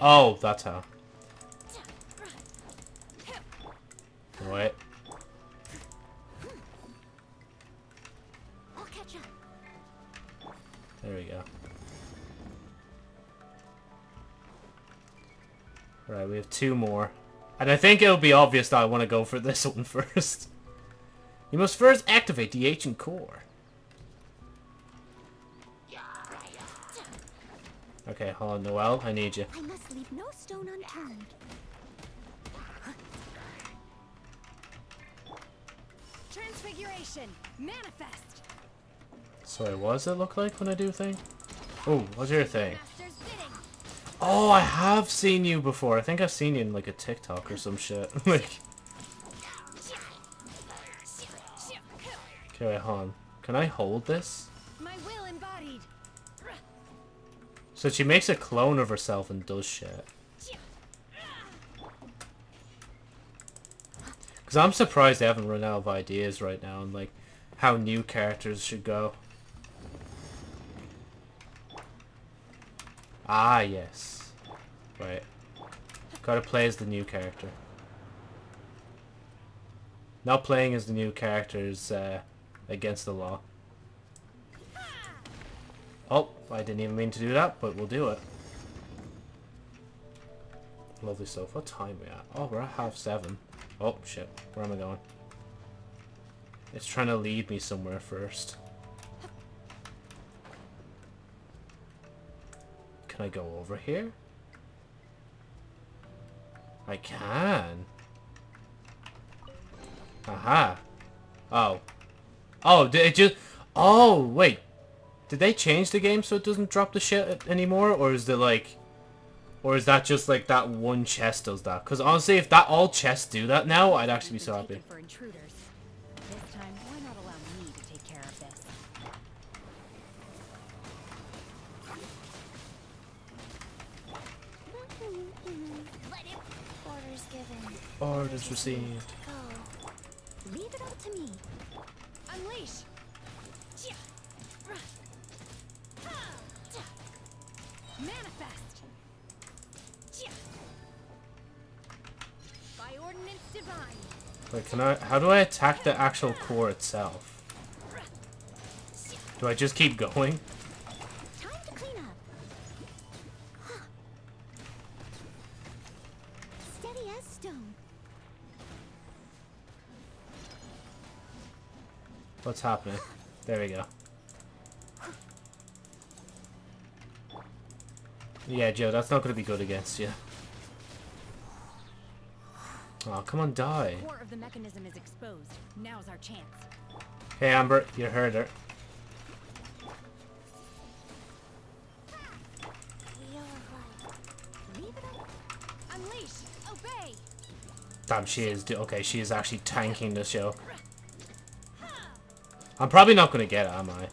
Oh, that's how. Wait. I'll catch up. There we go. Right, we have two more. And I think it'll be obvious that I want to go for this [LAUGHS] one first. You must first activate the ancient core. Okay, hold on, Noelle. I need you. I must leave no stone unturned. Transfiguration! Manifest! Sorry, what does it look like when I do thing? Oh, what's your thing? Oh, I have seen you before. I think I've seen you in like a TikTok or some shit. [LAUGHS] like, okay, wait, hold on. Can I hold this? My will embodied! So she makes a clone of herself and does shit. Because I'm surprised they haven't run out of ideas right now and like how new characters should go. Ah, yes. Right. Gotta play as the new character. Not playing as the new character is uh, against the law. Oh, I didn't even mean to do that, but we'll do it. Lovely stuff. What time are we at? Oh, we're at half seven. Oh, shit. Where am I going? It's trying to lead me somewhere first. Can I go over here? I can. Aha. Oh. Oh, did it just... Oh, wait. Did they change the game so it doesn't drop the shit anymore? Or is it like... Or is that just like that one chest does that? Because honestly, if that all chests do that now, I'd actually be so happy. For. This time, why not allow me to take care of this? Let it. Orders given. Orders received. Go. Leave it all to me. Unleash! Manifest! By ordinance divine! Wait, can I... How do I attack the actual core itself? Do I just keep going? What's happening? There we go. Yeah, Joe, that's not going to be good against you. Oh, come on, die. Core of the mechanism is exposed. Now's our chance. Hey, Amber, you heard her. Wheel of life. Leave it up. Unleash! Obey! Damn, she is. Okay, she is actually tanking the show. I'm probably not going to get it, am I?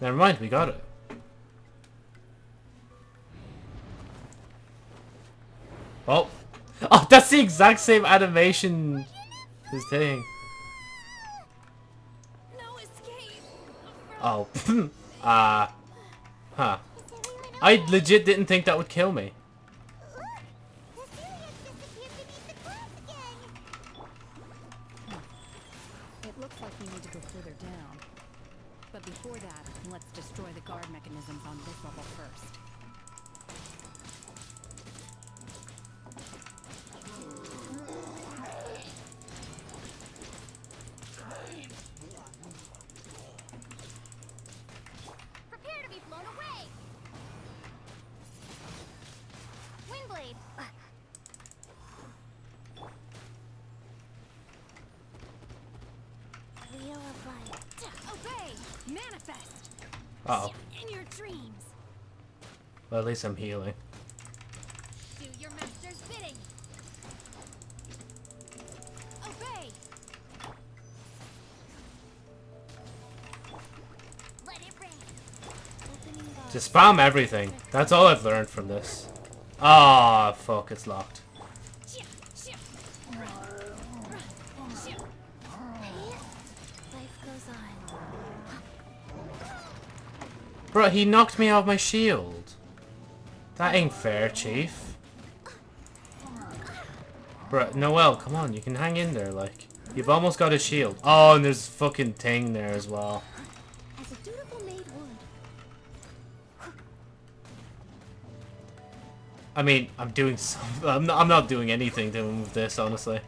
Never mind, we got it. Oh. [LAUGHS] Oh, that's the exact same animation. This thing. Oh. [LAUGHS] uh. Huh. I legit didn't think that would kill me. Opening guard. Just spam everything. That's all I've learned from this. Ah, fuck, it's locked. Life goes on. Bro, he knocked me off my shield. That ain't fair, Chief. Bro, Noelle, come on, you can hang in there, like. You've almost got a shield. Oh, and there's fucking thing there as well. As a dutiful maid would. I mean, I'm doing some. [LAUGHS] I'm not, I'm not doing anything to move this, honestly.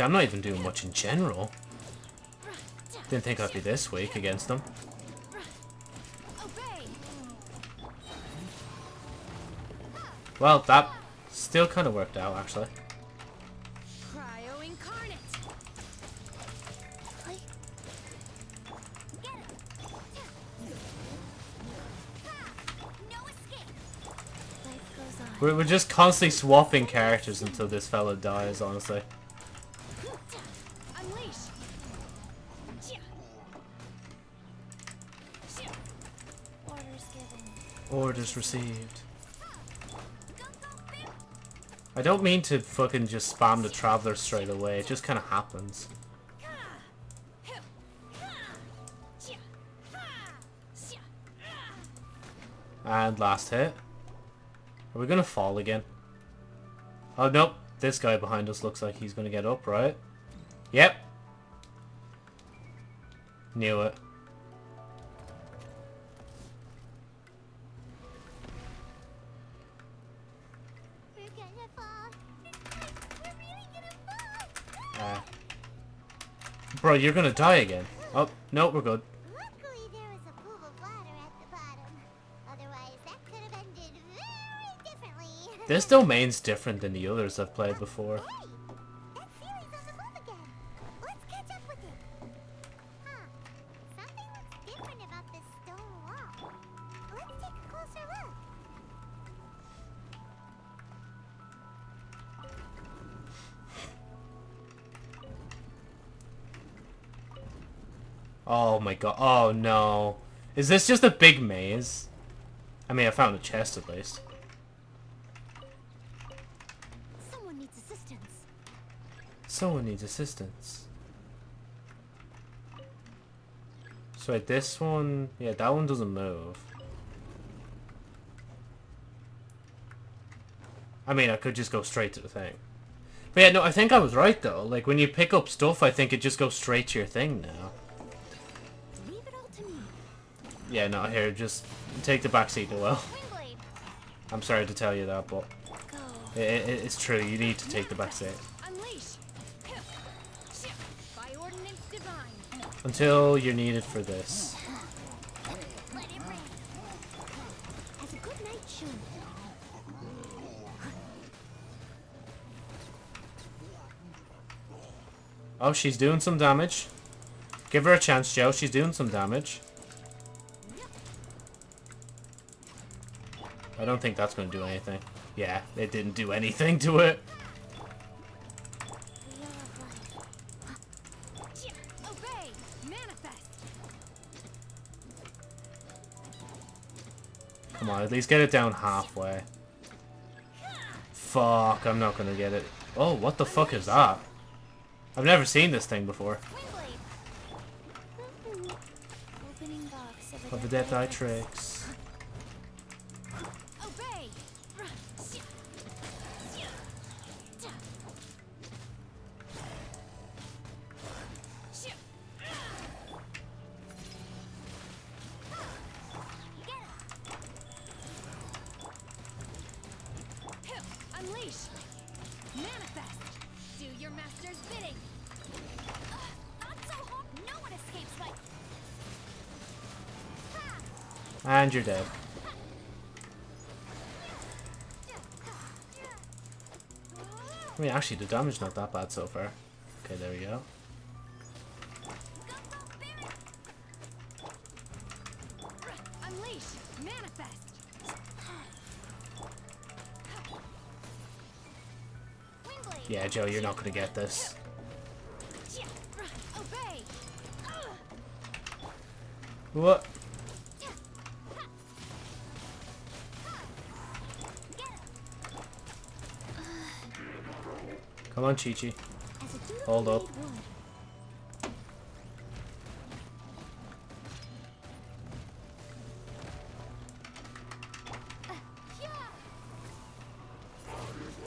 Actually, I'm not even doing much in general. Didn't think I'd be this weak against them. Well, that still kind of worked out, actually. We're, we're just constantly swapping characters until this fella dies, honestly. Received. I don't mean to fucking just spam the Traveler straight away, it just kind of happens. And last hit. Are we gonna fall again? Oh, nope. This guy behind us looks like he's gonna get up, right? Yep. Knew it. Bro, you're gonna die again. Oh, no, we're good. Luckily, there was a pool of water at the bottom. Otherwise, that could have ended very differently. This domain's different than the others I've played before. Oh my god. Oh no. Is this just a big maze? I mean, I found a chest at least. Someone needs assistance. Someone needs assistance. So wait, this one... Yeah, that one doesn't move. I mean, I could just go straight to the thing. But yeah, no, I think I was right though. Like, when you pick up stuff, I think it just goes straight to your thing now. Yeah, no, here, just take the back seat, Noelle. Windblade. I'm sorry to tell you that, but Go. i i it's true. You need to take the back seat. Unleash. By ordinance divine. Until you're needed for this. Let it rain. As a good knight should. Oh, she's doing some damage. Give her a chance, Joe. She's doing some damage. I don't think that's going to do anything. Yeah, it didn't do anything to it. Come on, at least get it down halfway. Fuck, I'm not going to get it. Oh, what the fuck is that? I've never seen this thing before. Windblade. Opening box of, Of the Death Eye tricks. you're dead. I mean, actually, the damage's not that bad so far. Okay, there we go. Yeah, Joe, you're not gonna get this. What? Come on, Qiqi. Hold up.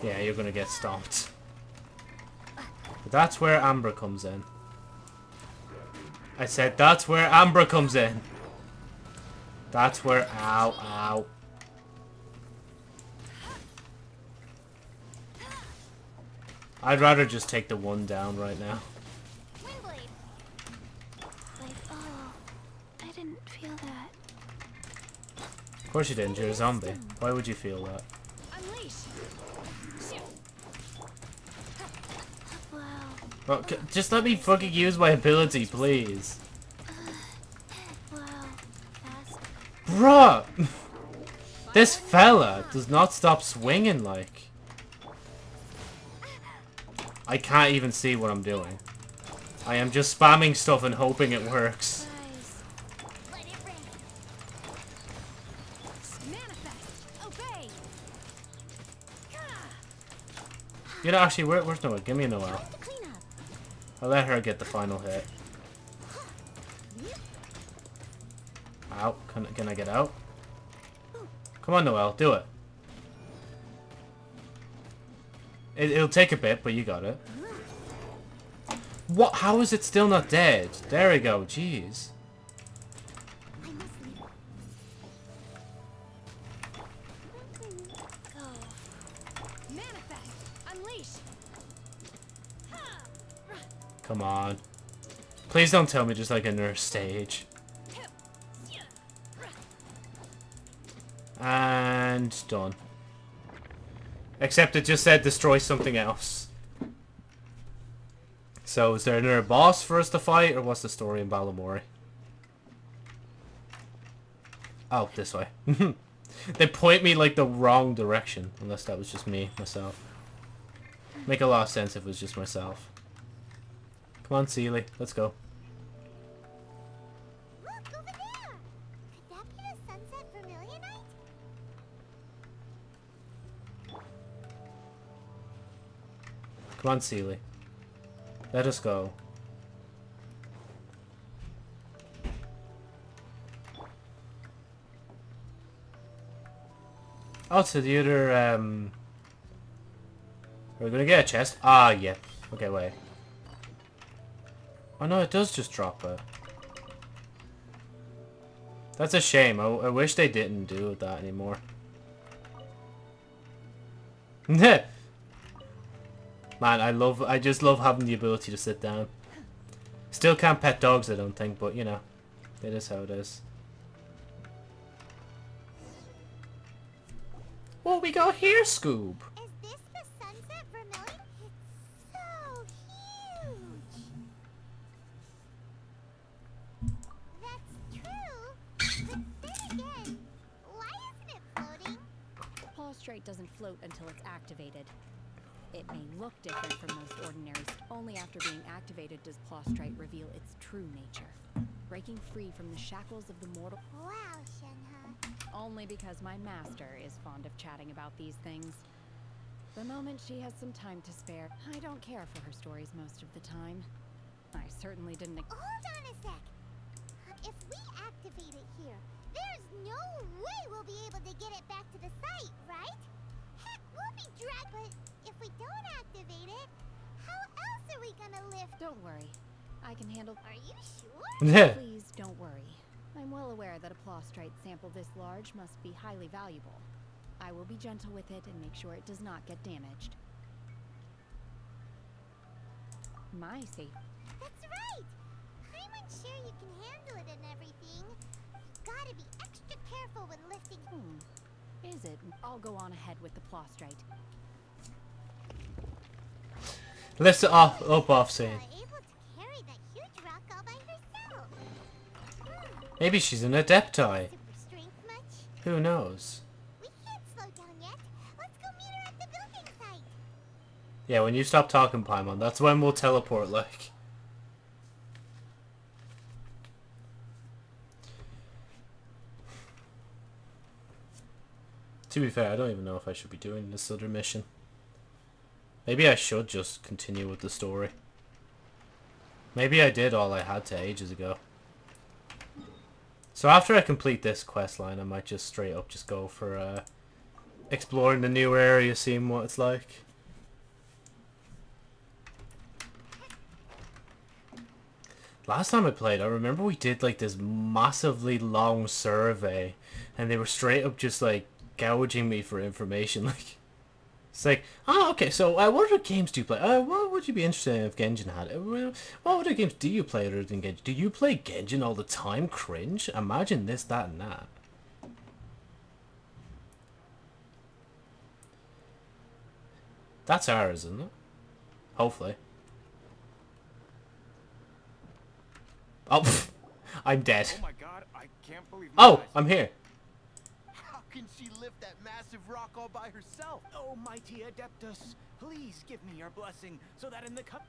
Yeah, you're gonna get stomped. That's where Amber comes in. I said that's where Amber comes in. That's where... Ow. I'd rather just take the one down right now. Like, oh, I didn't feel that. Of course you didn't, you're a zombie. Why would you feel that? Well, just let me fucking use my ability, please. Uh, wow. Fast. Bruh! [LAUGHS] this fella does not stop swinging like. I can't even see what I'm doing. I am just spamming stuff and hoping it works. You know, actually, where, where's Noah? Give me up. I'll let her get the final hit. Out. Can, can I get out? Come on, Noelle. Do it. It. It'll take a bit, but you got it. What? How is it still not dead? There we go. Jeez. Come on. Please don't tell me just like a nurse stage. And done. Except it just said destroy something else. So is there another boss for us to fight, or what's the story in Balamori? Oh, this way. [LAUGHS] they point me like the wrong direction, unless that was just me, myself. Make a lot of sense if it was just myself. Come on, Seelie, let's go. Come on, Seelie. Let us go. Oh, to the other, um... We're gonna get a chest? Ah, yeah. Okay, wait. Oh no, it does just drop it. That's a shame. I, I wish they didn't do that anymore. [LAUGHS] Man, I love, I just love having the ability to sit down. Still can't pet dogs, I don't think, but you know, it is how it is. What we got here, Scoob? Is this the sunset vermilion? It's so huge. That's true. But then again, why isn't it floating? Plaustrite doesn't float until it's activated. It may look different from most ordinaries. Only after being activated does Plaustrite reveal its true nature. Breaking free from the shackles of the mortal Wow, Shenhe. only because my master is fond of chatting about these things. The moment she has some time to spare, I don't care for her stories most of the time. I certainly didn't. Hold on a sec. If we activate it here, there's no way we'll be able to get it back to the site, right? Heck, we'll be dragged. But if we don't activate it, how else are we gonna lift? Don't worry. I can handle. Are you sure? [LAUGHS] Please don't worry. I'm well aware that a plaustrite sample this large must be highly valuable. I will be gentle with it and make sure it does not get damaged. My safe. That's right. I'm unsure you can handle it and everything. You've Gotta be extra careful when lifting. Hmm. Is it? I'll go on ahead with the plaustrite. Lift it off, up off scene. able to carry that huge rock all by herself. Hmm. Maybe she's an adepti. Super strength much? Who knows? We can't slow down yet. Let's go meet her at the building site. Yeah, when you stop talking, Paimon, that's when we'll teleport, like. To be fair, I don't even know if I should be doing this other mission. Maybe I should just continue with the story. Maybe I did all I had to ages ago. So after I complete this quest line, I might just straight up just go for uh, exploring the new area, seeing what it's like. Last time I played, I remember we did like this massively long survey, and they were straight up just like gouging me for information. [LAUGHS] Like, it's like, oh, okay, so uh, what other games do you play? Uh, what would you be interested in if Genshin had it? Uh, What other games do you play other than Genshin? Do you play Genshin all the time? Cringe? Imagine this, that, and that. That's ours, isn't it? Hopefully. Oh, [LAUGHS] I'm dead. Oh my god, I can't believe Oh. I'm here. How can she lift that massive rock all by herself? Oh, mighty Adeptus, please give me your blessing so that in the cup.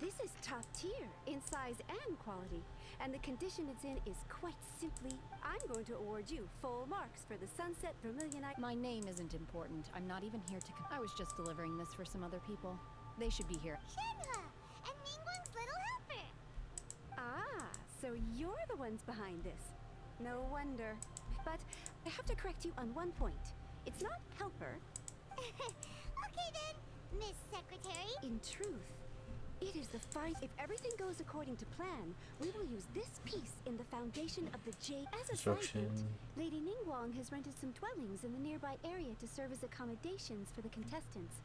This is top tier in size and quality, and the condition it's in is quite simply. I'm going to award you full marks for the Sunset Vermilion. I- My name isn't important. I'm not even here to. Con- I was just delivering this for some other people. They should be here. Shenhua and Ningguang's little helper. ah, so you're the ones behind this. No wonder. But I have to correct you on one point. It's not helper. [LAUGHS] okay then, Miss Secretary. In truth, it is the fight. If everything goes according to plan, we will use this piece in the foundation of the J. As a side Construction. note, Lady Ningguang has rented some dwellings in the nearby area to serve as accommodations for the contestants.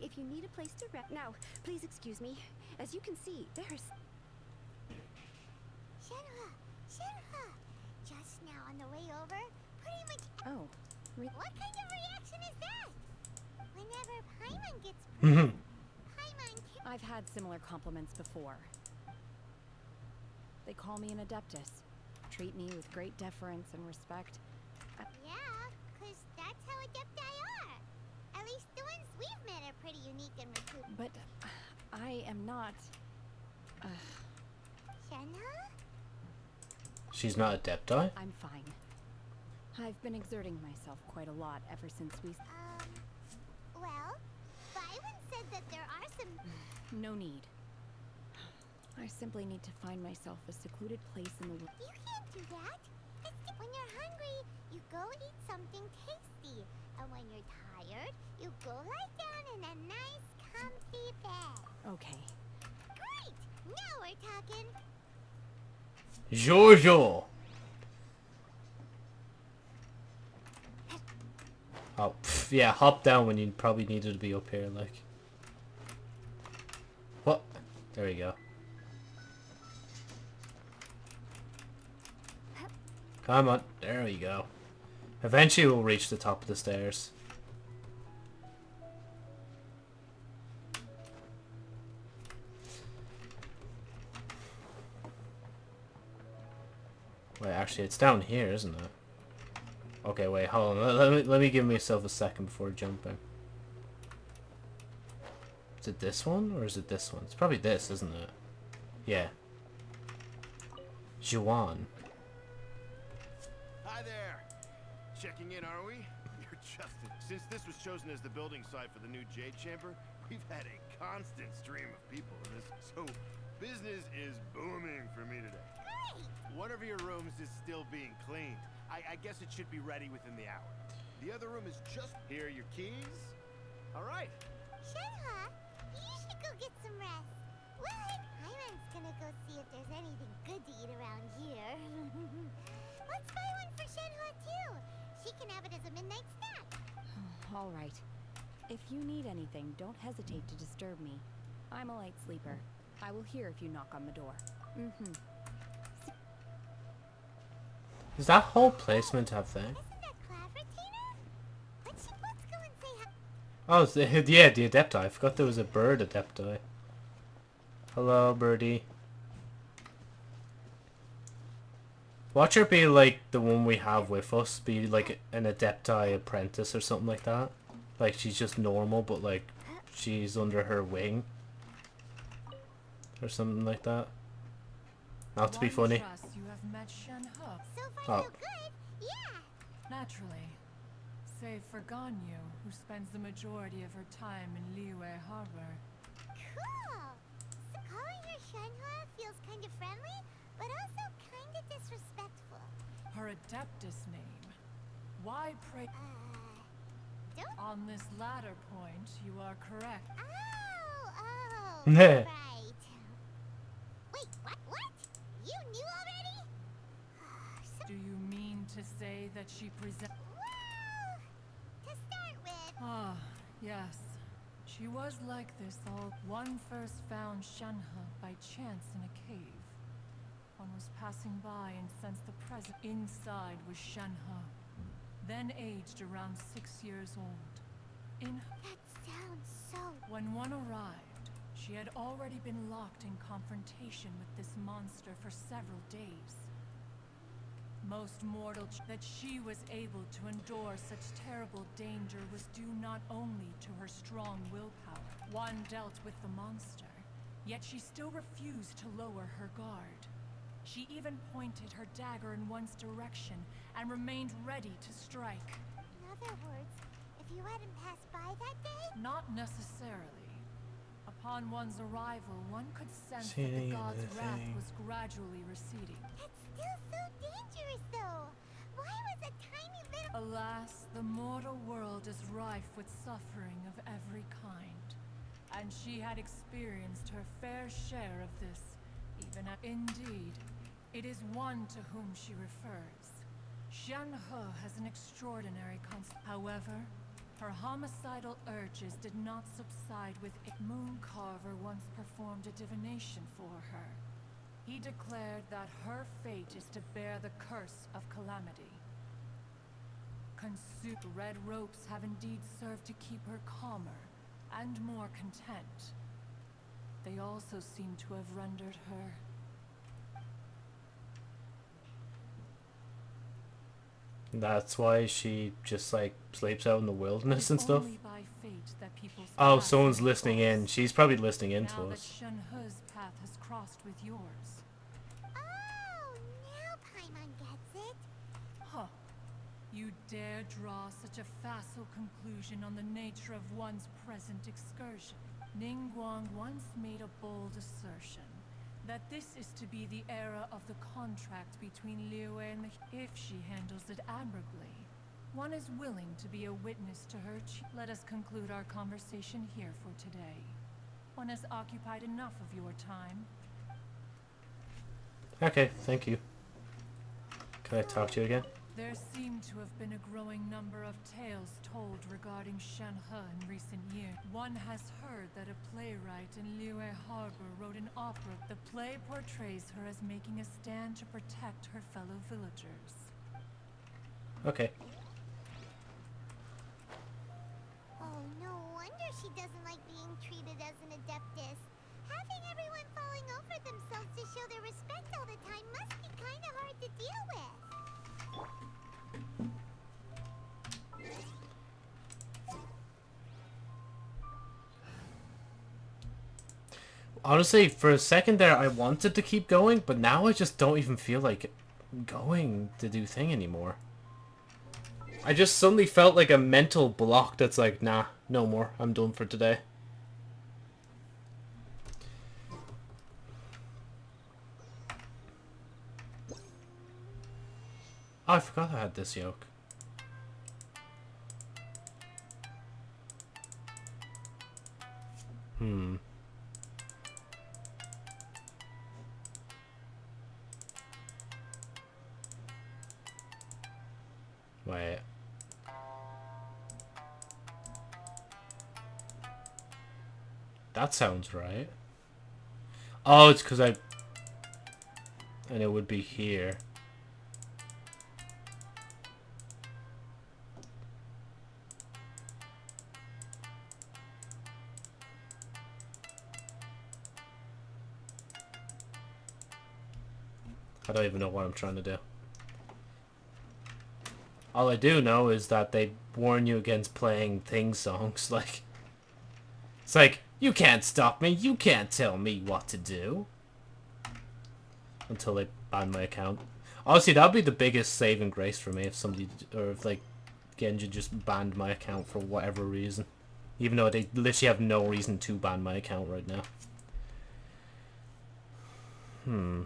If you need a place to rest, now, please excuse me. As you can see, there's. Shenhua, Shenhua. Just now on the way over, pretty much. Oh, re- What kind of reaction is that? Whenever Paimon gets [LAUGHS] Mhm. Paimon can I've had similar compliments before. They call me an adeptus, treat me with great deference and respect. Yeah, 'cause that's how Adepti are. At least the ones we've met are pretty unique and recruit. But I am not. Uh, Shenhua? She's not Adepti? I'm fine. I've been exerting myself quite a lot ever since we. Um, well, Byron said that there are some... [SIGHS] No need. I simply need to find myself a secluded place in the. wo- You can't do that. When you're hungry, you go eat something tasty. And when you're tired, you go lie down in a nice, comfy bed. Okay. Great! Now we're talking. Jojo! Oh, pff, yeah, hop down when you probably needed to be up here, like. What? There we go. Come on, there we go. Eventually we'll reach the top of the stairs. Wait, actually, it's down here, isn't it? Okay, wait, hold on. Let, let me let me give myself a second before jumping. Is it this one or is it this one? It's probably this, isn't it? Yeah. Juan. Hi there. Checking in, are we? [LAUGHS] You're Justin. Since this was chosen as the building site for the new Jade Chamber, we've had a constant stream of people in this. So business is booming for me today. One of your rooms is still being cleaned. I, I guess it should be ready within the hour. The other room is just here. Are your keys? All right. Shenhua, you should go get some rest. Well, Paimon's gonna go see if there's anything good to eat around here. [LAUGHS] Let's buy one for Shenhua too. She can have it as a midnight snack. [SIGHS] All right. If you need anything, don't hesitate to disturb me. I'm a light sleeper. I will hear if you knock on the door. Mm-hmm. Is that whole placement have thing? Isn't that clever, Tina? Let's, let's go and say. Oh, the, yeah, the Adepti. I forgot there was a bird Adepti. Hello, birdie. Watch her be like the one we have with us, be like an Adepti apprentice or something like that. Like she's just normal, but like she's under her wing. Or something like that. Not to be funny. Trust you met Shen He. So far, Oh. so good. Yeah. Naturally. save for Ganyu, who spends the majority of her time in Liyue Harbor. Cool. So calling her Shenhua feels kind of friendly, but also kind of disrespectful. Her Adeptus name. Why pray? Uh, don't. On this latter point, you are correct. Oh, oh. [LAUGHS] Right. Wait, what? What? You knew already? so, Do you mean to say that she present? to start with, Ah, yes. She was like this all. One first found Shenhe by chance in a cave. One was passing by and sensed the presence. Inside was Shenhe, then aged around six years old. In that sounds so. when one arrived, she had already been locked in confrontation with this monster for several days. Most mortal ch- that she was able to endure such terrible danger was due not only to her strong willpower. One dealt with the monster, yet she still refused to lower her guard. She even pointed her dagger in one's direction and remained ready to strike. In other words, if you hadn't passed by that day, Not necessarily. Upon one's arrival, one could sense that the god's the wrath was gradually receding. that's still so dangerous, though. Why was a tiny little. Alas, the mortal world is rife with suffering of every kind. And she had experienced her fair share of this, even at Indeed, it is one to whom she refers. Shenhe has an extraordinary const- However, her homicidal urges did not subside with it. Moon Carver once performed a divination for her. He declared that her fate is to bear the curse of calamity. Consumed red ropes have indeed served to keep her calmer and more content. They also seem to have rendered her That's why she just like sleeps out in the wilderness and stuff. that Oh, someone's listening in. She's probably listening in now to that us. Shenhe's path has crossed with yours. Oh, now Paimon gets it. Huh. You dare draw such a facile conclusion on the nature of one's present excursion. Ning Ningguang once made a bold assertion that this is to be the era of the contract between Liyue and the if she handles it admirably. One is willing to be a witness to her. Let us conclude our conversation here for today. One has occupied enough of your time. Okay, thank you. Can I talk to you again? There seem to have been a growing number of tales told regarding Shenhe in recent years. One has heard that a playwright in Liyue Harbor wrote an opera. The play portrays her as making a stand to protect her fellow villagers. Okay. Oh, no wonder she doesn't like being treated as an adeptus. Having everyone falling over themselves to show their respect all the time must be kind of hard to deal with. Honestly, for a second there, I wanted to keep going, but now I just don't even feel like going to do thing anymore. I just suddenly felt like a mental block that's like, nah, no more. I'm done for today. Oh, I forgot I had this yoke. Hmm. Wait. That sounds right. Oh, it's because I... And it would be here. I don't even know what I'm trying to do. All I do know is that they warn you against playing thing songs. [LAUGHS] Like, it's like you can't stop me. You can't tell me what to do. Until they ban my account. Honestly, that'd be the biggest saving grace for me if somebody, or if like, Genji just banned my account for whatever reason. Even though they literally have no reason to ban my account right now. Hmm.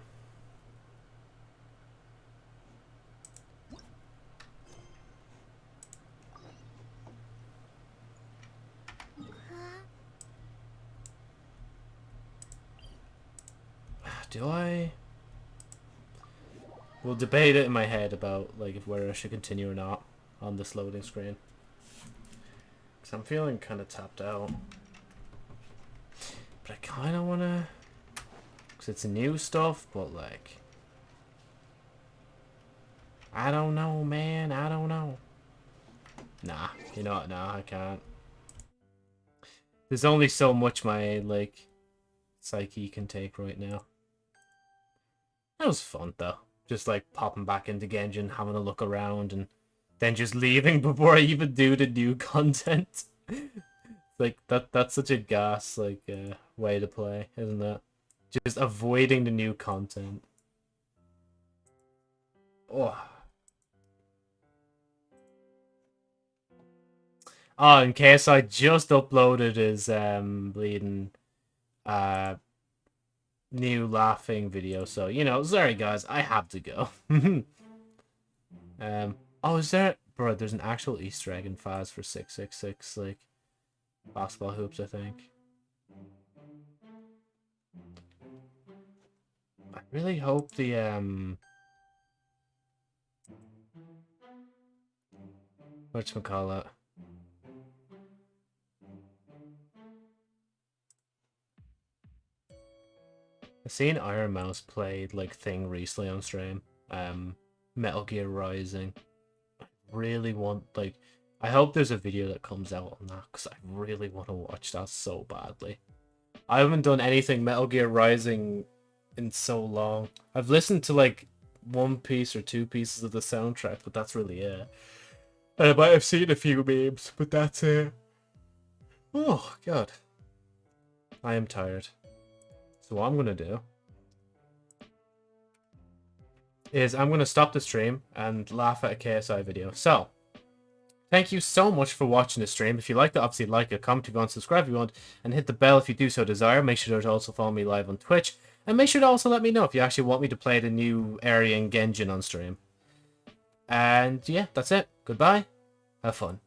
Do I? We'll debate it in my head about like if whether I should continue or not on this loading screen. Cause I'm feeling kind of tapped out. But I kind of want to... Because it's new stuff, but like... I don't know, man. I don't know. Nah, you know what? Nah, I can't. There's only so much my, like, psyche can take right now. Was fun, though. Just, like, popping back into Genjin, having a look around, and then just leaving [LAUGHS] before I even do the new content. [LAUGHS] like, that that's such a gas, like, uh, way to play, isn't it? Just avoiding the new content. Oh. Oh, in case I just uploaded his um bleeding uh new laughing video, so you know, sorry guys, I have to go. [LAUGHS] um oh is there bro, there's an actual Easter egg in Phas for six six six, like basketball hoops, I think. I really hope the um whatchamacallit I seen Ironmouse played like thing recently on stream. Um, Metal Gear Rising. I really want like, I hope there's a video that comes out on that because I really want to watch that so badly. I haven't done anything Metal Gear Rising in so long. I've listened to like one piece or two pieces of the soundtrack, but that's really it. And I might have seen a few memes, but that's it. Oh god, I am tired. So what I'm going to do is I'm going to stop the stream and laugh at a KSI video. So, thank you so much for watching the stream. If you liked it, obviously like it, comment if you want, subscribe if you want, and hit the bell if you do so desire. Make sure to also follow me live on Twitch. And make sure to also let me know if you actually want me to play the new area in Genjin on stream. And yeah, that's it. Goodbye. Have fun.